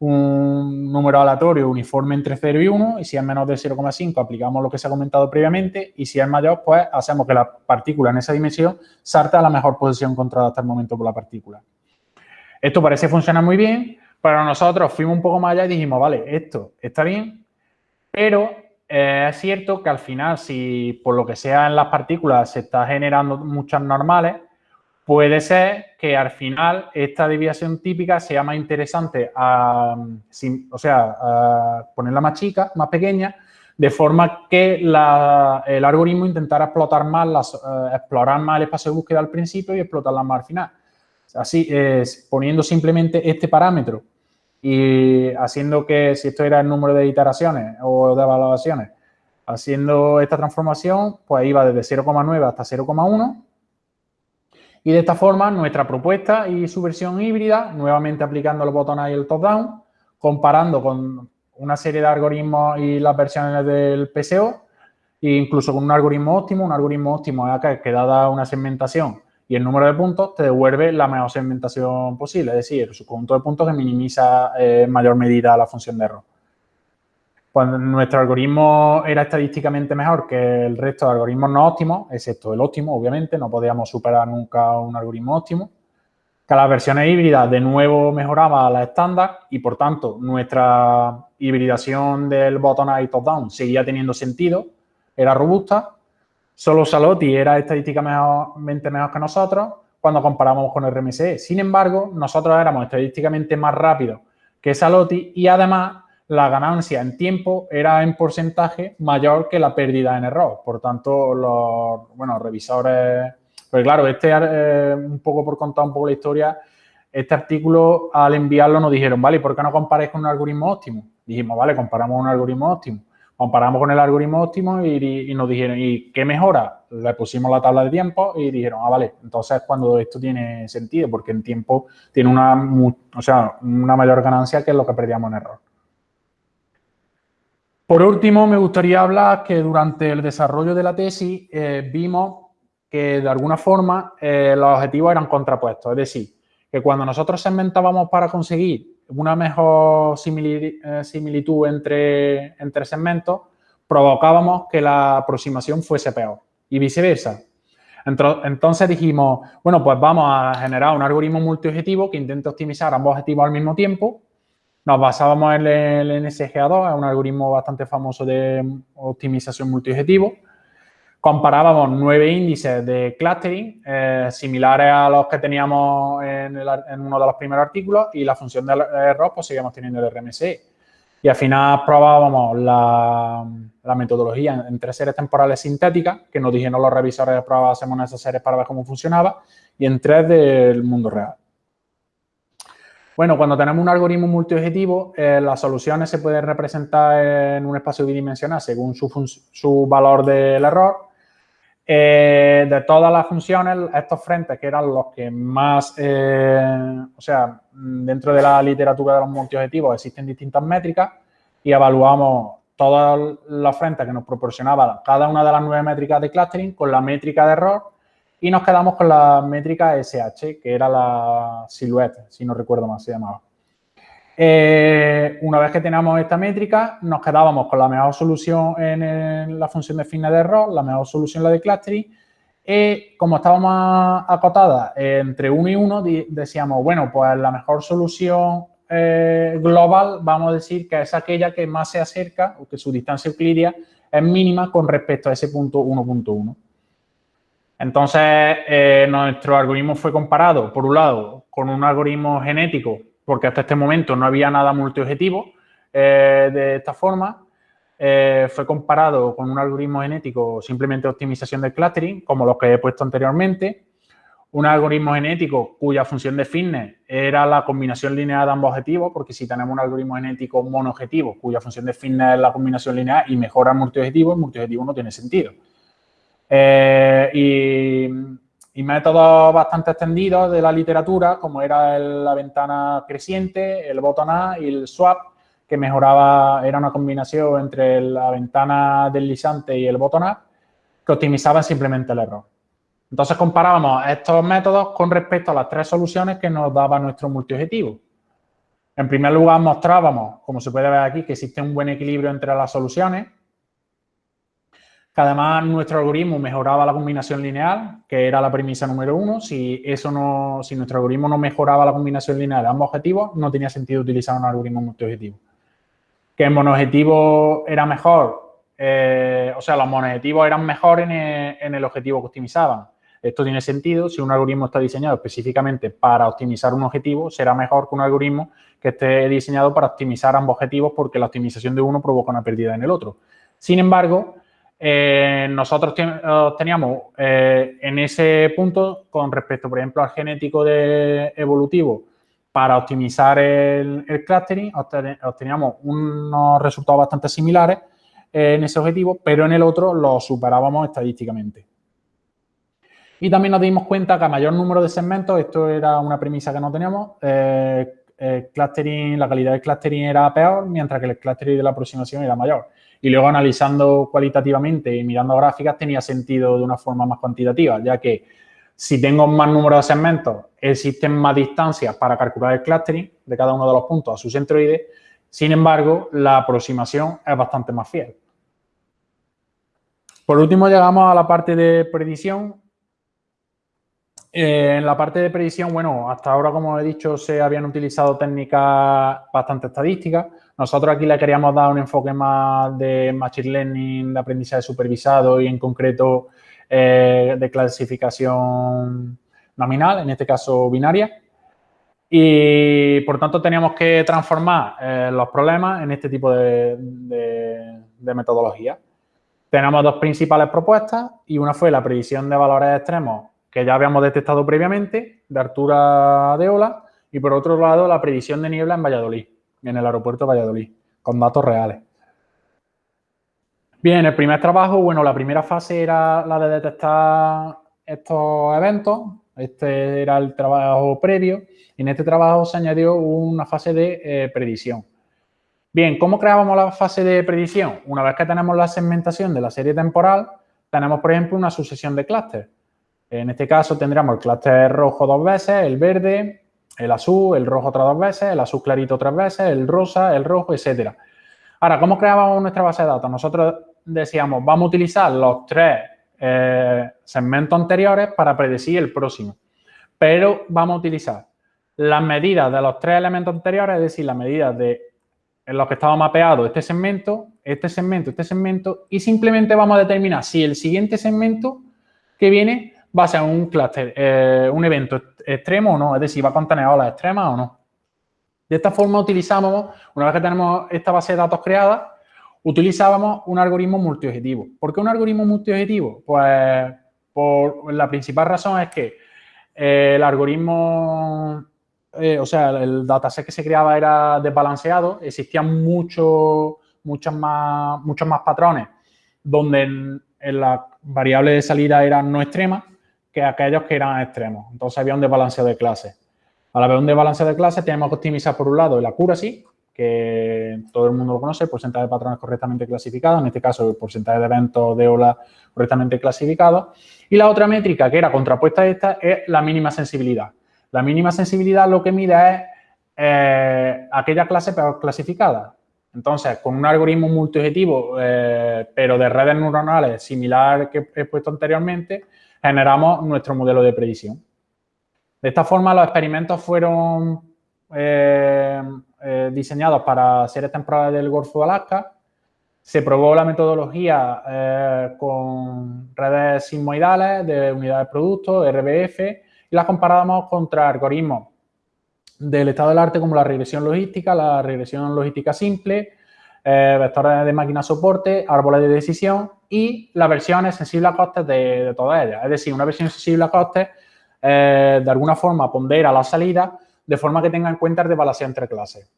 número aleatorio uniforme entre 0 y 1 y si es menos de 0,5 aplicamos lo que se ha comentado previamente y si es mayor pues hacemos que la partícula en esa dimensión salte a la mejor posición encontrada hasta el momento por la partícula. Esto parece funcionar muy bien, pero nosotros fuimos un poco más allá y dijimos, vale, esto está bien, pero eh, es cierto que al final si por lo que sea en las partículas se está generando muchas normales, puede ser que al final esta desviación típica sea más interesante, a, o sea, ponerla más chica, más pequeña, de forma que el algoritmo intentara explotar más, las, eh, explorar más el espacio de búsqueda al principio y explotarla más al final. Así, es, poniendo simplemente este parámetro y haciendo que, si esto era el número de iteraciones o de evaluaciones, haciendo esta transformación, pues iba desde 0,9 hasta 0,1 y de esta forma, nuestra propuesta y su versión híbrida, nuevamente aplicando el botón y el top-down, comparando con una serie de algoritmos y las versiones del PSO, e incluso con un algoritmo óptimo. Un algoritmo óptimo es que dada una segmentación y el número de puntos, te devuelve la mejor segmentación posible, es decir, su conjunto de puntos que minimiza eh, en mayor medida la función de error. Cuando nuestro algoritmo era estadísticamente mejor que el resto de algoritmos no óptimos, excepto el óptimo, obviamente, no podíamos superar nunca un algoritmo óptimo. Que las versiones híbridas de nuevo mejoraba la estándar y, por tanto, nuestra hibridación del bottom y top-down seguía teniendo sentido, era robusta. Solo Salotti era estadísticamente mejor que nosotros cuando comparamos con el RMSE. Sin embargo, nosotros éramos estadísticamente más rápidos que Salotti y, además, la ganancia en tiempo era en porcentaje mayor que la pérdida en error. Por tanto, los bueno, revisores... Pues claro, este, eh, un poco por contar un poco la historia, este artículo al enviarlo nos dijeron, vale, ¿por qué no compares con un algoritmo óptimo? Dijimos, vale, comparamos un algoritmo óptimo. Comparamos con el algoritmo óptimo y, nos dijeron, ¿y qué mejora? Le pusimos la tabla de tiempo y dijeron, ah, vale, entonces cuando esto tiene sentido, porque en tiempo tiene una, o sea, una mayor ganancia que lo que perdíamos en error. Por último, me gustaría hablar que durante el desarrollo de la tesis eh, vimos que de alguna forma eh, los objetivos eran contrapuestos. Es decir, que cuando nosotros segmentábamos para conseguir una mejor eh, similitud entre, entre segmentos, provocábamos que la aproximación fuese peor y viceversa. Entonces dijimos, bueno, pues vamos a generar un algoritmo multiobjetivo que intente optimizar ambos objetivos al mismo tiempo nos basábamos en el NSGA2, es un algoritmo bastante famoso de optimización multiobjetivo. Comparábamos nueve índices de clustering eh, similares a los que teníamos en, uno de los primeros artículos y la función de error pues seguíamos teniendo el RMSE. Y al final probábamos la, metodología en, tres series temporales sintéticas, que nos dijeron los revisores de pruebas, hacemos esas series para ver cómo funcionaba, y en tres del mundo real. Bueno, cuando tenemos un algoritmo multiobjetivo, eh, las soluciones se pueden representar en un espacio bidimensional según su, valor del error. Eh, de todas las funciones, estos frentes que eran los que más, eh, o sea, dentro de la literatura de los multiobjetivos existen distintas métricas y evaluamos todos los frentes que nos proporcionaba cada una de las nueve métricas de clustering con la métrica de error y nos quedamos con la métrica SH, que era la silueta, si no recuerdo más se llamaba. Eh, una vez que teníamos esta métrica, nos quedábamos con la mejor solución en la función de fines de error, la mejor solución la de clustering, y como estábamos acotadas entre 1 y 1, decíamos, bueno, pues la mejor solución eh, global, vamos a decir que es aquella que más se acerca, o que su distancia euclidia es mínima con respecto a ese punto 1.1. Entonces, eh, nuestro algoritmo fue comparado, por un lado, con un algoritmo genético, porque hasta este momento no había nada multiobjetivo eh, de esta forma. eh, fue comparado con un algoritmo genético simplemente optimización del clustering, como los que he puesto anteriormente. Un algoritmo genético cuya función de fitness era la combinación lineal de ambos objetivos, porque si tenemos un algoritmo genético monoobjetivo cuya función de fitness es la combinación lineal y mejora multiobjetivo, el multiobjetivo no tiene sentido. Eh, y, métodos bastante extendidos de la literatura, como era la ventana creciente, el bottom up y el swap, que mejoraba, era una combinación entre la ventana deslizante y el bottom up, que optimizaba simplemente el error. Entonces comparábamos estos métodos con respecto a las tres soluciones que nos daba nuestro multiobjetivo. En primer lugar mostrábamos, como se puede ver aquí, que existe un buen equilibrio entre las soluciones, que además nuestro algoritmo mejoraba la combinación lineal, que era la premisa número uno. Si, eso no, si nuestro algoritmo no mejoraba la combinación lineal de ambos objetivos, no tenía sentido utilizar un algoritmo multiobjetivo. Que el monoobjetivo era mejor, eh, o sea, los monoobjetivos eran mejores en el, objetivo que optimizaban. Esto tiene sentido, si un algoritmo está diseñado específicamente para optimizar un objetivo, será mejor que un algoritmo que esté diseñado para optimizar ambos objetivos porque la optimización de uno provoca una pérdida en el otro. Sin embargo, eh, nosotros teníamos eh, en ese punto, con respecto, por ejemplo, al genético de evolutivo, para optimizar el, clustering, obteníamos unos resultados bastante similares en ese objetivo, pero en el otro lo superábamos estadísticamente. Y también nos dimos cuenta que a mayor número de segmentos, esto era una premisa que no teníamos, eh, clustering, la calidad del clustering era peor, mientras que el clustering de la aproximación era mayor y luego analizando cualitativamente y mirando gráficas tenía sentido de una forma más cuantitativa, ya que si tengo más número de segmentos, existen más distancias para calcular el clustering de cada uno de los puntos a su centroide, sin embargo, la aproximación es bastante más fiel. Por último, llegamos a la parte de predicción. Eh, en la parte de predicción, bueno, hasta ahora, como he dicho, se habían utilizado técnicas bastante estadísticas. Nosotros aquí le queríamos dar un enfoque más de Machine Learning, de aprendizaje supervisado y en concreto eh, de clasificación nominal, en este caso binaria. Y por tanto teníamos que transformar eh, los problemas en este tipo de, de metodología. Tenemos dos principales propuestas y una fue la predicción de valores extremos que ya habíamos detectado previamente, de altura de ola, y por otro lado la predicción de niebla en Valladolid en el aeropuerto de Valladolid, con datos reales. Bien, el primer trabajo, bueno, la primera fase era la de detectar estos eventos. Este era el trabajo previo. Y en este trabajo se añadió una fase de eh, predicción. Bien, ¿cómo creábamos la fase de predicción? Una vez que tenemos la segmentación de la serie temporal, tenemos, por ejemplo, una sucesión de clústeres. En este caso tendríamos el clúster rojo dos veces, el verde, el azul, el rojo otras dos veces, el azul clarito otras veces, el rosa, el rojo, etcétera. Ahora, ¿cómo creábamos nuestra base de datos? Nosotros decíamos, vamos a utilizar los tres eh, segmentos anteriores para predecir el próximo. Pero vamos a utilizar las medidas de los tres elementos anteriores, es decir, las medidas de en los que estaba mapeado este segmento, este segmento, este segmento, y simplemente vamos a determinar si el siguiente segmento que viene va a ser un clúster, eh, un evento extremo o no, es decir, va a contener olas extremas o no. De esta forma utilizábamos, una vez que tenemos esta base de datos creada, utilizábamos un algoritmo multiobjetivo. ¿Por qué un algoritmo multiobjetivo? Pues por la principal razón es que eh, el algoritmo, eh, o sea, el dataset que se creaba era desbalanceado, existían muchos, muchos, más, muchos más patrones donde en, en la variable de salida era no extrema que aquellos que eran extremos. Entonces había un desbalanceo de clases. Al haber un desbalanceo de clases, tenemos que optimizar por un lado el accuracy, que todo el mundo lo conoce, el porcentaje de patrones correctamente clasificados, en este caso el porcentaje de eventos de ola correctamente clasificados. Y la otra métrica que era contrapuesta a esta es la mínima sensibilidad. La mínima sensibilidad lo que mide es eh, aquella clase peor clasificada. Entonces, con un algoritmo multiobjetivo, eh, pero de redes neuronales similar que he puesto anteriormente, generamos nuestro modelo de predicción. De esta forma, los experimentos fueron eh, eh, diseñados para series temporales del Golfo de Alaska. Se probó la metodología eh, con redes sismoidales de unidades de producto, RBF, y las comparábamos contra algoritmos del estado del arte como la regresión logística, la regresión logística simple, vectores de máquina soporte, árboles de decisión y las versiones sensibles a costes de, todas ellas. Es decir, una versión sensible a costes eh, de alguna forma pondera la salida de forma que tenga en cuenta el desbalance entre clases.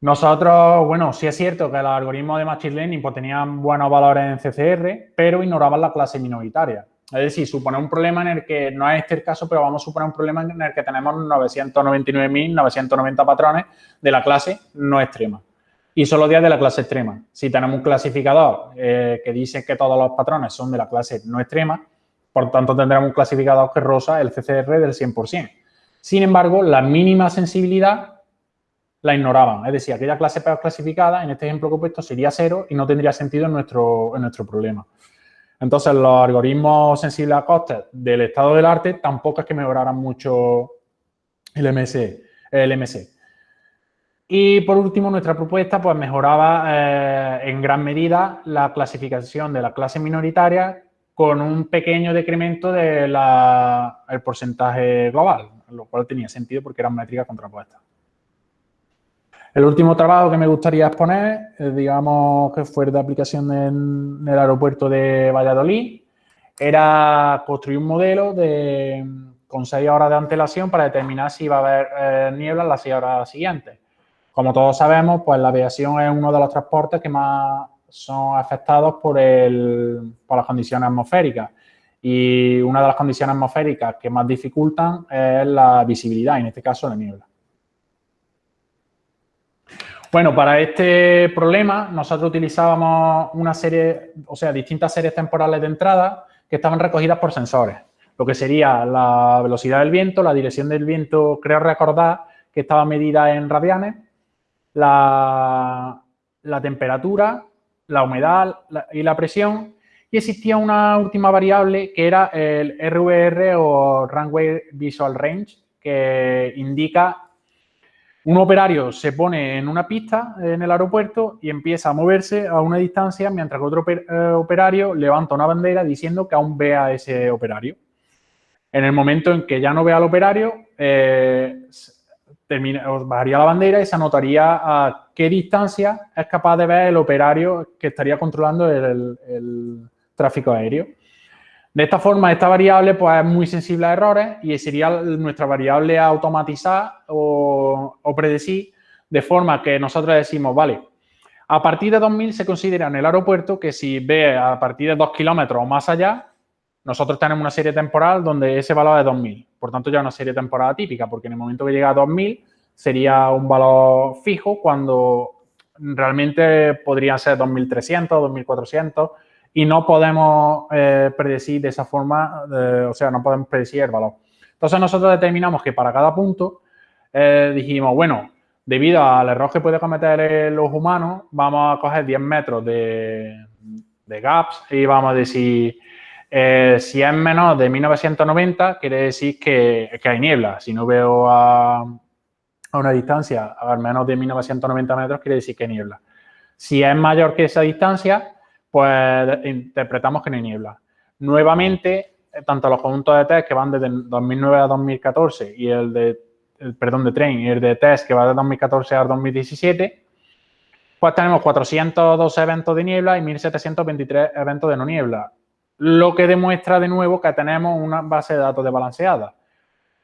Nosotros, bueno, sí es cierto que los algoritmos de Machine Learning pues, tenían buenos valores en CCR, pero ignoraban la clase minoritaria. Es decir, supone un problema en el que, no es este el caso, pero vamos a suponer un problema en el que tenemos 999.990 patrones de la clase no extrema y solo 10 de la clase extrema. Si tenemos un clasificador eh, que dice que todos los patrones son de la clase no extrema, por tanto tendremos un clasificador que rosa el CCR del 100%. Sin embargo, la mínima sensibilidad la ignoraban. Es decir, aquella clase peor clasificada, en este ejemplo que he puesto, sería cero y no tendría sentido en nuestro, en nuestro problema. Entonces, los algoritmos sensibles a costes del estado del arte tampoco es que mejoraran mucho el MC. El. Y por último, nuestra propuesta pues, mejoraba eh, en gran medida la clasificación de la clase minoritaria con un pequeño decremento del porcentaje global, lo cual tenía sentido porque eran métricas contrapuestas. El último trabajo que me gustaría exponer, eh, digamos que fue de aplicación en, el aeropuerto de Valladolid, era construir un modelo de, con seis horas de antelación para determinar si iba a haber eh, niebla en las seis horas siguientes. Como todos sabemos, pues la aviación es uno de los transportes que más son afectados por, el, por las condiciones atmosféricas. Y una de las condiciones atmosféricas que más dificultan es la visibilidad, en este caso la niebla. Bueno, para este problema nosotros utilizábamos una serie, o sea, distintas series temporales de entrada que estaban recogidas por sensores. Lo que sería la velocidad del viento, la dirección del viento, creo recordar que estaba medida en radianes, la, temperatura, la humedad y la presión. Y existía una última variable que era el RVR o Runway Visual Range, que indica un operario se pone en una pista en el aeropuerto y empieza a moverse a una distancia mientras que otro eh, operario levanta una bandera diciendo que aún ve a ese operario. En el momento en que ya no ve al operario, eh, bajaría la bandera y se anotaría a qué distancia es capaz de ver el operario que estaría controlando el tráfico aéreo. De esta forma, esta variable pues, es muy sensible a errores y sería nuestra variable a automatizar o, predecir de forma que nosotros decimos, vale, a partir de 2000 se considera en el aeropuerto que si ve a partir de 2 kilómetros o más allá, nosotros tenemos una serie temporal donde ese valor es 2000. Por tanto, ya una serie temporal típica, porque en el momento que llega a 2000 sería un valor fijo cuando realmente podría ser 2300, 2400 y no podemos eh, predecir de esa forma, eh, o sea, no podemos predecir el valor. Entonces, nosotros determinamos que para cada punto eh, dijimos, bueno, debido al error que puede cometer los humanos, vamos a coger 10 metros de, gaps y vamos a decir, si es menos de 1990, quiere decir que, hay niebla. Si no veo a, a una distancia a menos de 1990 metros, quiere decir que hay niebla. Si es mayor que esa distancia, pues interpretamos que no hay niebla. Nuevamente, eh, tanto los conjuntos de test que van desde 2009 a 2014 y el de, perdón, de tren y el de test que va de 2014 a 2017, pues tenemos 402 eventos de niebla y 1723 eventos de no niebla, lo que demuestra de nuevo que tenemos una base de datos desbalanceada.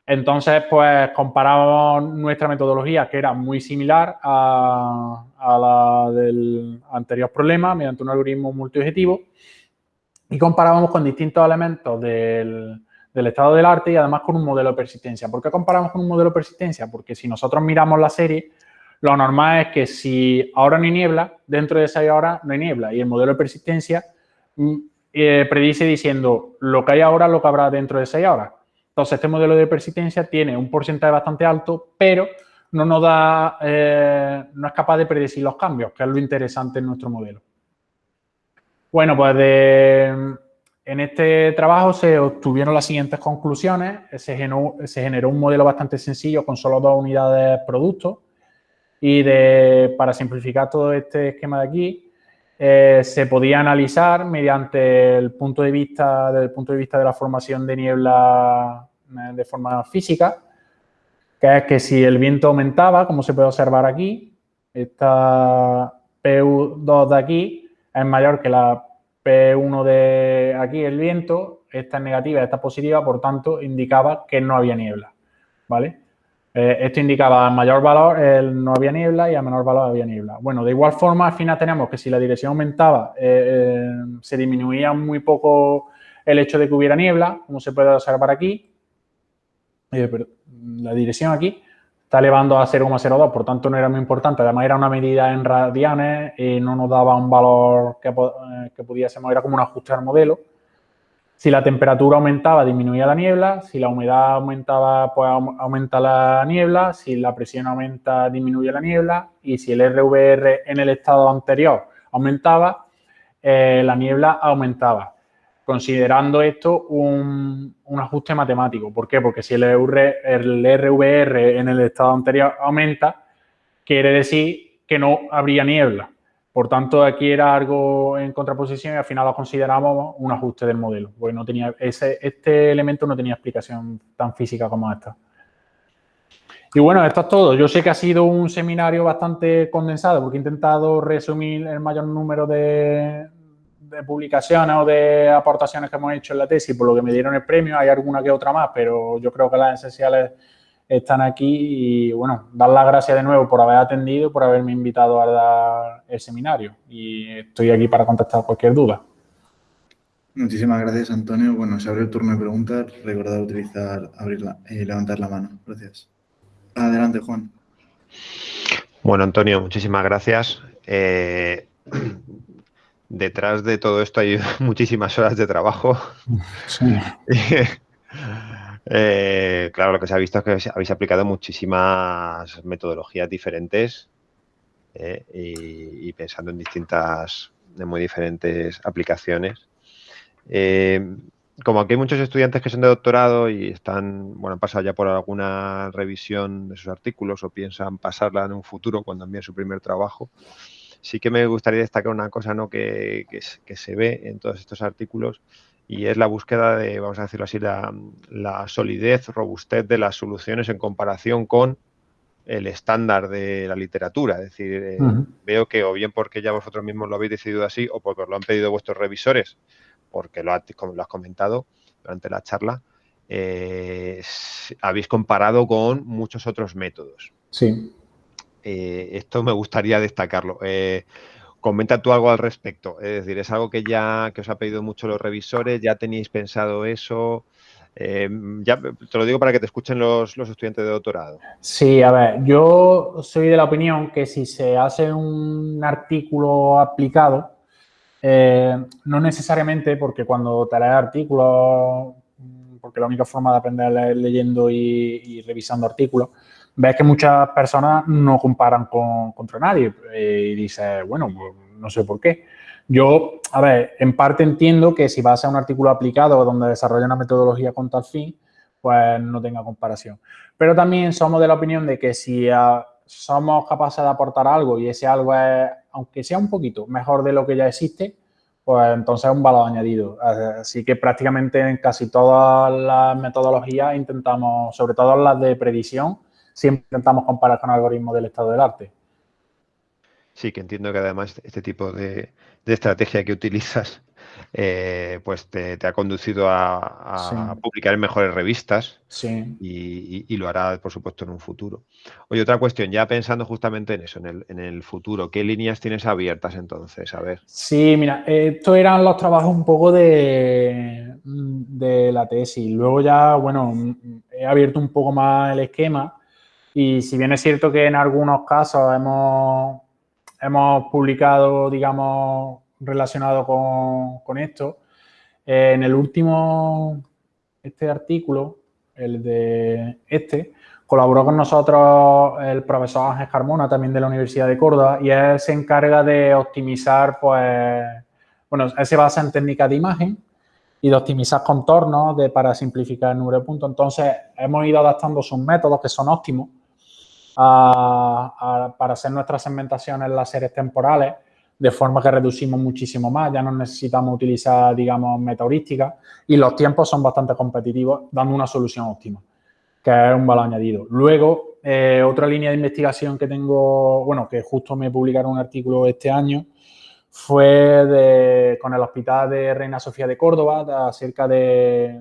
Entonces, pues comparamos nuestra metodología, que era muy similar a, la del anterior problema, mediante un algoritmo multiobjetivo, y comparábamos con distintos elementos del, estado del arte y además con un modelo de persistencia. ¿Por qué comparamos con un modelo de persistencia? Porque si nosotros miramos la serie, lo normal es que si ahora no hay niebla, dentro de esa hora no hay niebla. Y el modelo de persistencia mm, eh, predice diciendo lo que hay ahora lo que habrá dentro de 6 horas. Entonces, este modelo de persistencia tiene un porcentaje bastante alto, pero no nos da, eh, no es capaz de predecir los cambios, que es lo interesante en nuestro modelo. Bueno, pues en este trabajo se obtuvieron las siguientes conclusiones. Se generó, se generó, un modelo bastante sencillo con solo dos unidades producto y de, para simplificar todo este esquema de aquí, eh, se podía analizar mediante el punto de vista, desde el punto de vista de la formación de niebla eh, de forma física, que es que si el viento aumentaba, como se puede observar aquí, esta P2 de aquí es mayor que la P1 de aquí, el viento, esta es negativa, esta es positiva, por tanto, indicaba que no había niebla, ¿vale? Eh, esto indicaba a mayor valor el no había niebla y a menor valor había niebla. Bueno, de igual forma, al final tenemos que si la dirección aumentaba, eh, eh, se disminuía muy poco el hecho de que hubiera niebla, como se puede observar aquí. la dirección aquí está elevando a 0,02, por tanto no era muy importante. Además era una medida en radianes y no nos daba un valor que, que pudiésemos, era como un ajuste al modelo. Si la temperatura aumentaba, disminuía la niebla. Si la humedad aumentaba, pues aumenta la niebla. Si la presión aumenta, disminuye la niebla. Y si el RVR en el estado anterior aumentaba, eh, la niebla aumentaba considerando esto un, ajuste matemático. ¿Por qué? Porque si el, el RVR en el estado anterior aumenta, quiere decir que no habría niebla. Por tanto, aquí era algo en contraposición y al final lo consideramos un ajuste del modelo, porque no tenía ese, este elemento no tenía explicación tan física como esta. Y bueno, esto es todo. Yo sé que ha sido un seminario bastante condensado porque he intentado resumir el mayor número de, de publicaciones o de aportaciones que hemos hecho en la tesis, por lo que me dieron el premio, hay alguna que otra más, pero yo creo que las esenciales están aquí y, bueno, dar las gracias de nuevo por haber atendido, por haberme invitado a dar el seminario y estoy aquí para contestar cualquier duda. Muchísimas gracias, Antonio. Bueno, se abre el turno de preguntas. Recordad utilizar, abrirla y levantar la mano. Gracias. Adelante, Juan. Bueno, Antonio, muchísimas gracias. Eh, detrás de todo esto hay muchísimas horas de trabajo. Eh, claro, lo que se ha visto es que habéis aplicado muchísimas metodologías diferentes eh, y, pensando en distintas, en muy diferentes aplicaciones. Eh, como aquí hay muchos estudiantes que son de doctorado y están, bueno, han pasado ya por alguna revisión de sus artículos o piensan pasarla en un futuro cuando envíen su primer trabajo, sí que me gustaría destacar una cosa ¿no? que, se ve en todos estos artículos y es la búsqueda de, vamos a decirlo así, la, solidez, robustez de las soluciones en comparación con el estándar de la literatura. Es decir, eh, veo que o bien porque ya vosotros mismos lo habéis decidido así o porque os lo han pedido vuestros revisores, porque lo, como lo has comentado durante la charla, eh, habéis comparado con muchos otros métodos. Sí. Eh, esto me gustaría destacarlo. Eh, comenta tú algo al respecto. Es decir, es algo que ya que os ha pedido mucho los revisores, ya teníais pensado eso. Eh, ya te lo digo para que te escuchen los, estudiantes de doctorado. Sí, a ver, yo soy de la opinión que si se hace un artículo aplicado, no necesariamente porque cuando te lees artículos, porque la única forma de aprender es leyendo y revisando artículos, ves que muchas personas no comparan con, contra nadie eh, y dices, bueno, pues, no sé por qué. Yo, a ver, en parte entiendo que si vas a un artículo aplicado donde desarrolla una metodología con tal fin, pues no tenga comparación. Pero también somos de la opinión de que si ah, somos capaces de aportar algo y ese algo es, aunque sea un poquito, mejor de lo que ya existe, pues entonces es un valor añadido. Así que prácticamente en casi todas las metodologías intentamos, sobre todo las de predicción, siempre intentamos comparar con algoritmos del estado del arte. Sí, que entiendo que además este tipo de, estrategia que utilizas eh, pues te, ha conducido a, publicar en mejores revistas sí. y, lo hará, por supuesto, en un futuro. Oye, otra cuestión, ya pensando justamente en eso, en el, futuro, ¿qué líneas tienes abiertas entonces? A ver. Sí, mira, estos eran los trabajos un poco de, de la tesis. Luego ya, bueno, he abierto un poco más el esquema y si bien es cierto que en algunos casos hemos, hemos publicado, digamos, relacionado con, esto, eh, en el último, este artículo, el de este, colaboró con nosotros el profesor Ángel Carmona, también de la Universidad de Córdoba, y él se encarga de optimizar, pues, bueno, él se basa en técnicas de imagen y de optimizar contornos de, para simplificar el número de puntos. Entonces, hemos ido adaptando sus métodos que son óptimos para hacer nuestras segmentaciones en las series temporales, de forma que reducimos muchísimo más, ya no necesitamos utilizar, digamos, metaheurísticas y los tiempos son bastante competitivos, dando una solución óptima, que es un valor añadido. Luego, eh, otra línea de investigación que tengo, bueno, que justo me publicaron un artículo este año, fue con el Hospital de Reina Sofía de Córdoba acerca de,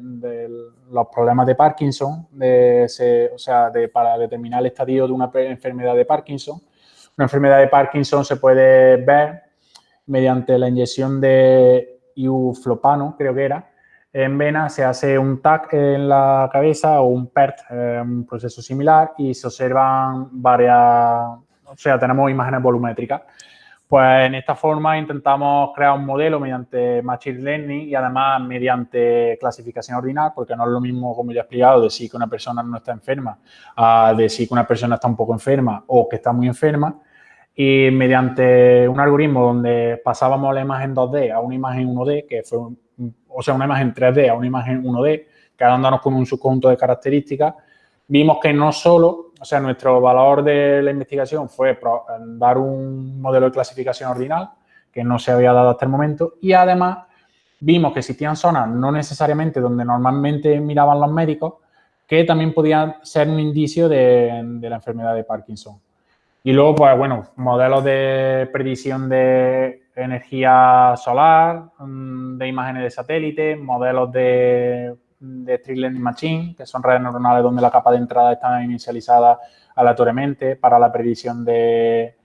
los problemas de Parkinson, de o sea, de, para determinar el estadio de una enfermedad de Parkinson. Una enfermedad de Parkinson se puede ver mediante la inyección de iuflopano, creo que era, en vena se hace un TAC en la cabeza o un PERT, eh, un proceso similar, y se observan varias, o sea, tenemos imágenes volumétricas. Pues en esta forma intentamos crear un modelo mediante Machine Learning y además mediante clasificación ordinal, porque no es lo mismo, como ya he explicado, decir que una persona no está enferma a decir que una persona está un poco enferma o que está muy enferma. Y mediante un algoritmo donde pasábamos la imagen 2D a una imagen 1D, que fue o sea, una imagen 3D a una imagen 1D, quedándonos con un subconjunto de características, vimos que no solo, o sea, nuestro valor de la investigación fue dar un modelo de clasificación ordinal, que no se había dado hasta el momento, y además vimos que existían zonas, no necesariamente donde normalmente miraban los médicos, que también podían ser un indicio de, la enfermedad de Parkinson. Y luego, pues bueno, modelos de predicción de energía solar, mm, de imágenes de satélite, modelos de, de Street Learning Machine, que son redes neuronales donde la capa de entrada está inicializada aleatoriamente para la predicción de,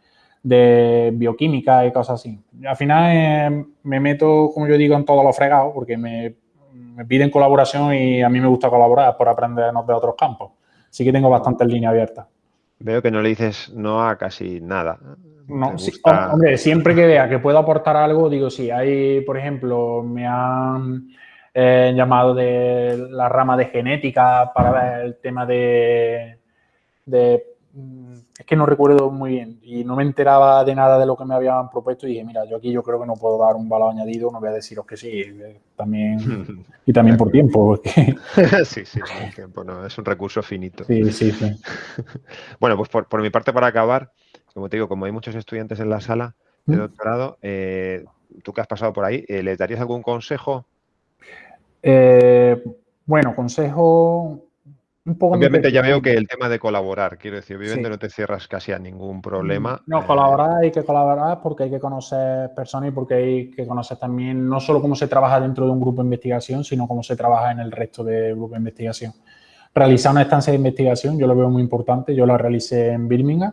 bioquímica y cosas así. al final eh, me meto, como yo digo, en todos los fregados porque me, me, piden colaboración y a mí me gusta colaborar por aprendernos de otros campos. Así que tengo bastantes líneas abiertas. Veo que no le dices no a casi nada. No, hombre, siempre que vea que puedo aportar algo, digo sí. Hay, por ejemplo, me han eh, llamado de la rama de genética para ver el tema de, de Mm, es que no recuerdo muy bien y no me enteraba de nada de lo que me habían propuesto y dije, mira, yo aquí yo creo que no puedo dar un valor añadido, no voy a deciros que sí, eh, también y también por tiempo. sí, sí, por tiempo, no, es un recurso finito. Sí, sí, sí. bueno, pues por, mi parte, para acabar, como te digo, como hay muchos estudiantes en la sala de ¿Mm? doctorado, eh, tú que has pasado por ahí, eh, ¿les darías algún consejo? Bueno, consejo Obviamente ya veo que el tema de colaborar, quiero decir, obviamente no te cierras casi a ningún problema. No, eh, colaborar hay que colaborar porque hay que conocer personas y porque hay que conocer también no solo cómo se trabaja dentro de un grupo de investigación, sino cómo se trabaja en el resto de grupos de investigación. Realizar una estancia de investigación, yo lo veo muy importante, yo la realicé en Birmingham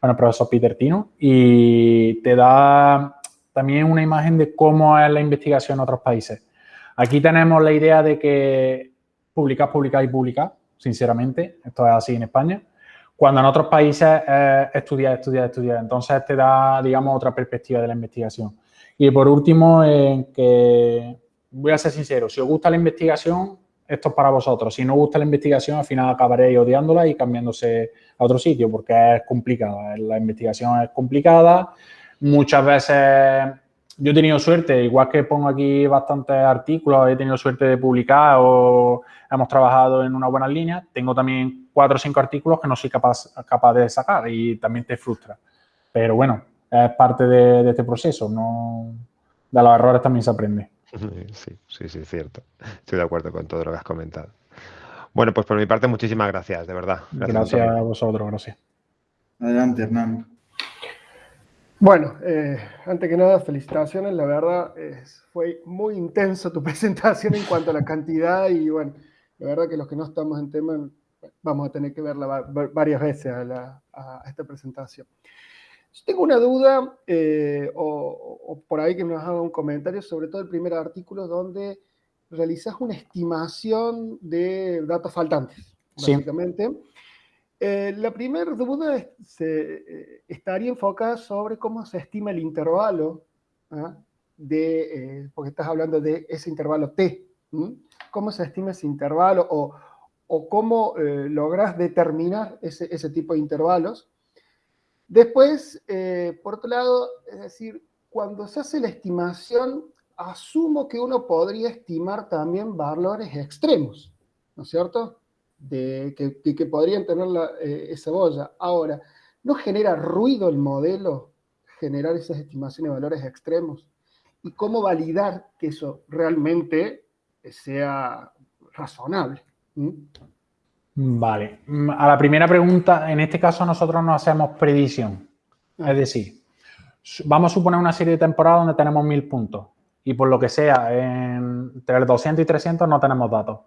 con el profesor Peter Tino y te da también una imagen de cómo es la investigación en otros países. Aquí tenemos la idea de que publicar, publicar y publicar sinceramente. Esto es así en España. Cuando en otros países es estudiar, estudiar, estudiar. Entonces te da, digamos, otra perspectiva de la investigación. Y por último, que voy a ser sincero, si os gusta la investigación, esto es para vosotros. Si no os gusta la investigación, al final acabaréis odiándola y cambiándose a otro sitio porque es complicada. La investigación es complicada. Muchas veces yo he tenido suerte, igual que pongo aquí bastantes artículos, he tenido suerte de publicar o hemos trabajado en una buena línea, tengo también cuatro o cinco artículos que no soy capaz, capaz de sacar y también te frustra. Pero bueno, es parte de, este proceso, no, de los errores también se aprende. Sí, sí, sí, cierto. Estoy de acuerdo con todo lo que has comentado. Bueno, pues por mi parte, muchísimas gracias, de verdad. Gracias, a vosotros, gracias. Adelante, Hernán. Bueno, eh, antes que nada, felicitaciones. La verdad, fue muy intensa tu presentación en cuanto a la cantidad y bueno, la verdad que los que no estamos en tema vamos a tener que verla varias veces a, esta presentación. Yo tengo una duda eh, o, por ahí que nos haga un comentario sobre todo el primer artículo donde realizas una estimación de datos faltantes, básicamente. Eh, la primera duda eh, estaría enfocada sobre cómo se estima el intervalo, ¿ah? eh, porque estás hablando de ese intervalo T. ¿Cómo se estima ese intervalo o, o cómo logras determinar ese, ese, tipo de intervalos? Después, por otro lado, es decir, cuando se hace la estimación, asumo que uno podría estimar también valores extremos, ¿no es cierto? De, que, podrían tener eh, esa boya. Ahora, ¿no genera ruido el modelo generar esas estimaciones de valores extremos? ¿Y cómo validar que eso realmente sea razonable? ¿Mm? Vale. Mm, a la primera pregunta, en este caso nosotros no hacemos predicción. Es decir, vamos a suponer una serie de temporadas donde tenemos 1000 puntos y por lo que sea, entre el 200 y 300 no tenemos datos.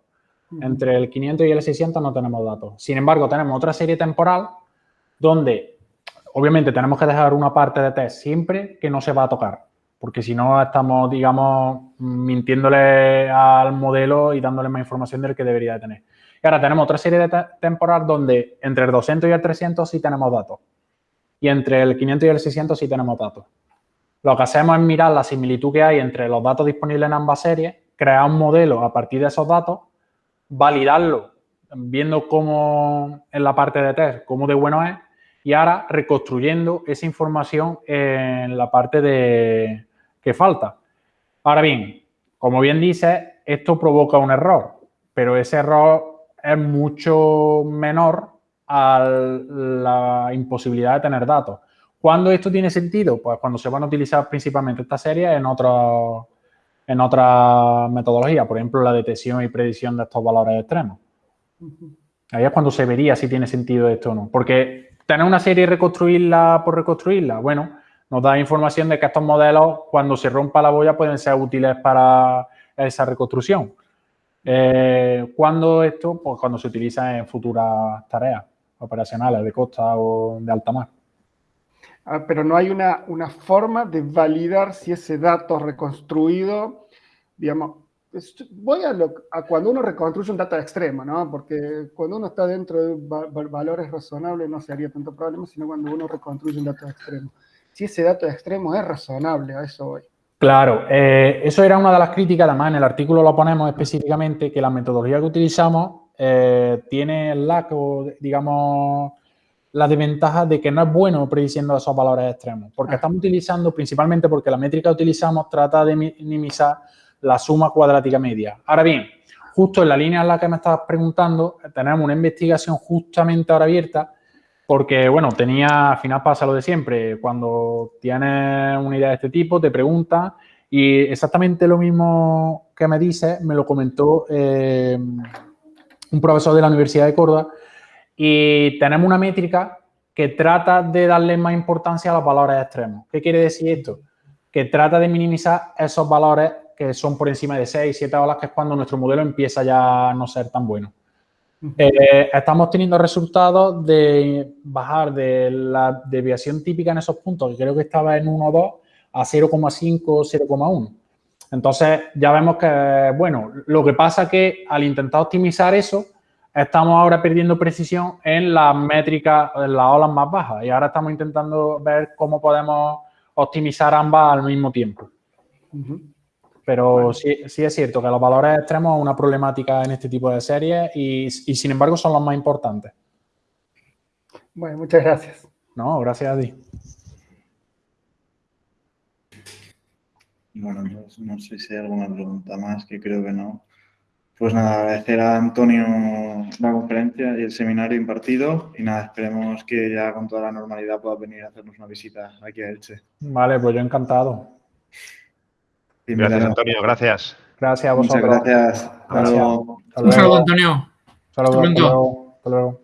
Entre el 500 y el 600 no tenemos datos. Sin embargo, tenemos otra serie temporal donde obviamente tenemos que dejar una parte de test siempre que no se va a tocar, porque si no estamos, digamos, mintiéndole al modelo y dándole más información del que debería de tener. Y ahora tenemos otra serie temporal donde entre el 200 y el 300 sí tenemos datos. Y entre el 500 y el 600 sí tenemos datos. Lo que hacemos es mirar la similitud que hay entre los datos disponibles en ambas series, crear un modelo a partir de esos datos, validarlo viendo cómo en la parte de test, cómo de bueno es, y ahora reconstruyendo esa información en la parte de que falta. Ahora bien, como bien dice, esto provoca un error, pero ese error es mucho menor a la imposibilidad de tener datos. ¿Cuándo esto tiene sentido? Pues cuando se van a utilizar principalmente estas series en otra en otra metodología, por ejemplo, la detección y predicción de estos valores extremos. Ahí es cuando se vería si tiene sentido esto o no. Porque tener una serie y reconstruirla por reconstruirla, bueno, nos da información de que estos modelos, cuando se rompa la boya, pueden ser útiles para esa reconstrucción. Eh, ¿Cuándo esto? Pues cuando se utiliza en futuras tareas operacionales de costa o de alta mar. Ah, pero no hay una, una forma de validar si ese dato reconstruido, digamos, voy a, cuando uno reconstruye un dato extremo, ¿no? Porque cuando uno está dentro de valores razonables no sería tanto problema, sino cuando uno reconstruye un dato extremo. Si ese dato extremo es razonable, a eso voy. Claro, eh, eso era una de las críticas, además en el artículo lo ponemos específicamente, que la metodología que utilizamos eh, tiene la, digamos, la desventaja de que no es bueno prediciendo esos valores extremos, porque estamos utilizando, principalmente porque la métrica que utilizamos trata de minimizar la suma cuadrática media. Ahora bien, justo en la línea en la que me estabas preguntando, tenemos una investigación justamente ahora abierta porque, bueno, tenía, al final pasa lo de siempre, cuando tienes una idea de este tipo, te preguntan y exactamente lo mismo que me dice me lo comentó eh, un profesor de la Universidad de Córdoba y tenemos una métrica que trata de darle más importancia a los valores extremos. ¿Qué quiere decir esto? Que trata de minimizar esos valores que son por encima de 6, 7 olas, que es cuando nuestro modelo empieza ya a no ser tan bueno. Eh, estamos teniendo resultados de bajar de la desviación típica en esos puntos, que creo que estaba en 1 o 2, a 0,5 o 0,1. Entonces, ya vemos que, bueno, lo que pasa es que al intentar optimizar eso, estamos ahora perdiendo precisión en las métricas, en las olas más bajas. Y ahora estamos intentando ver cómo podemos optimizar ambas al mismo tiempo. Pero sí, sí, es cierto que los valores extremos son una problemática en este tipo de series y, sin embargo son los más importantes. Bueno, muchas gracias. No, gracias a ti. Bueno, no sé si hay alguna pregunta más, que creo que no. Pues nada, agradecer a Antonio la conferencia y el seminario impartido y nada, esperemos que ya con toda la normalidad pueda venir a hacernos una visita aquí a Elche. Vale, pues yo encantado. Gracias, Antonio. Gracias. Gracias a vosotros. Muchas gracias. Un saludo, Antonio. Hasta luego. Hasta luego.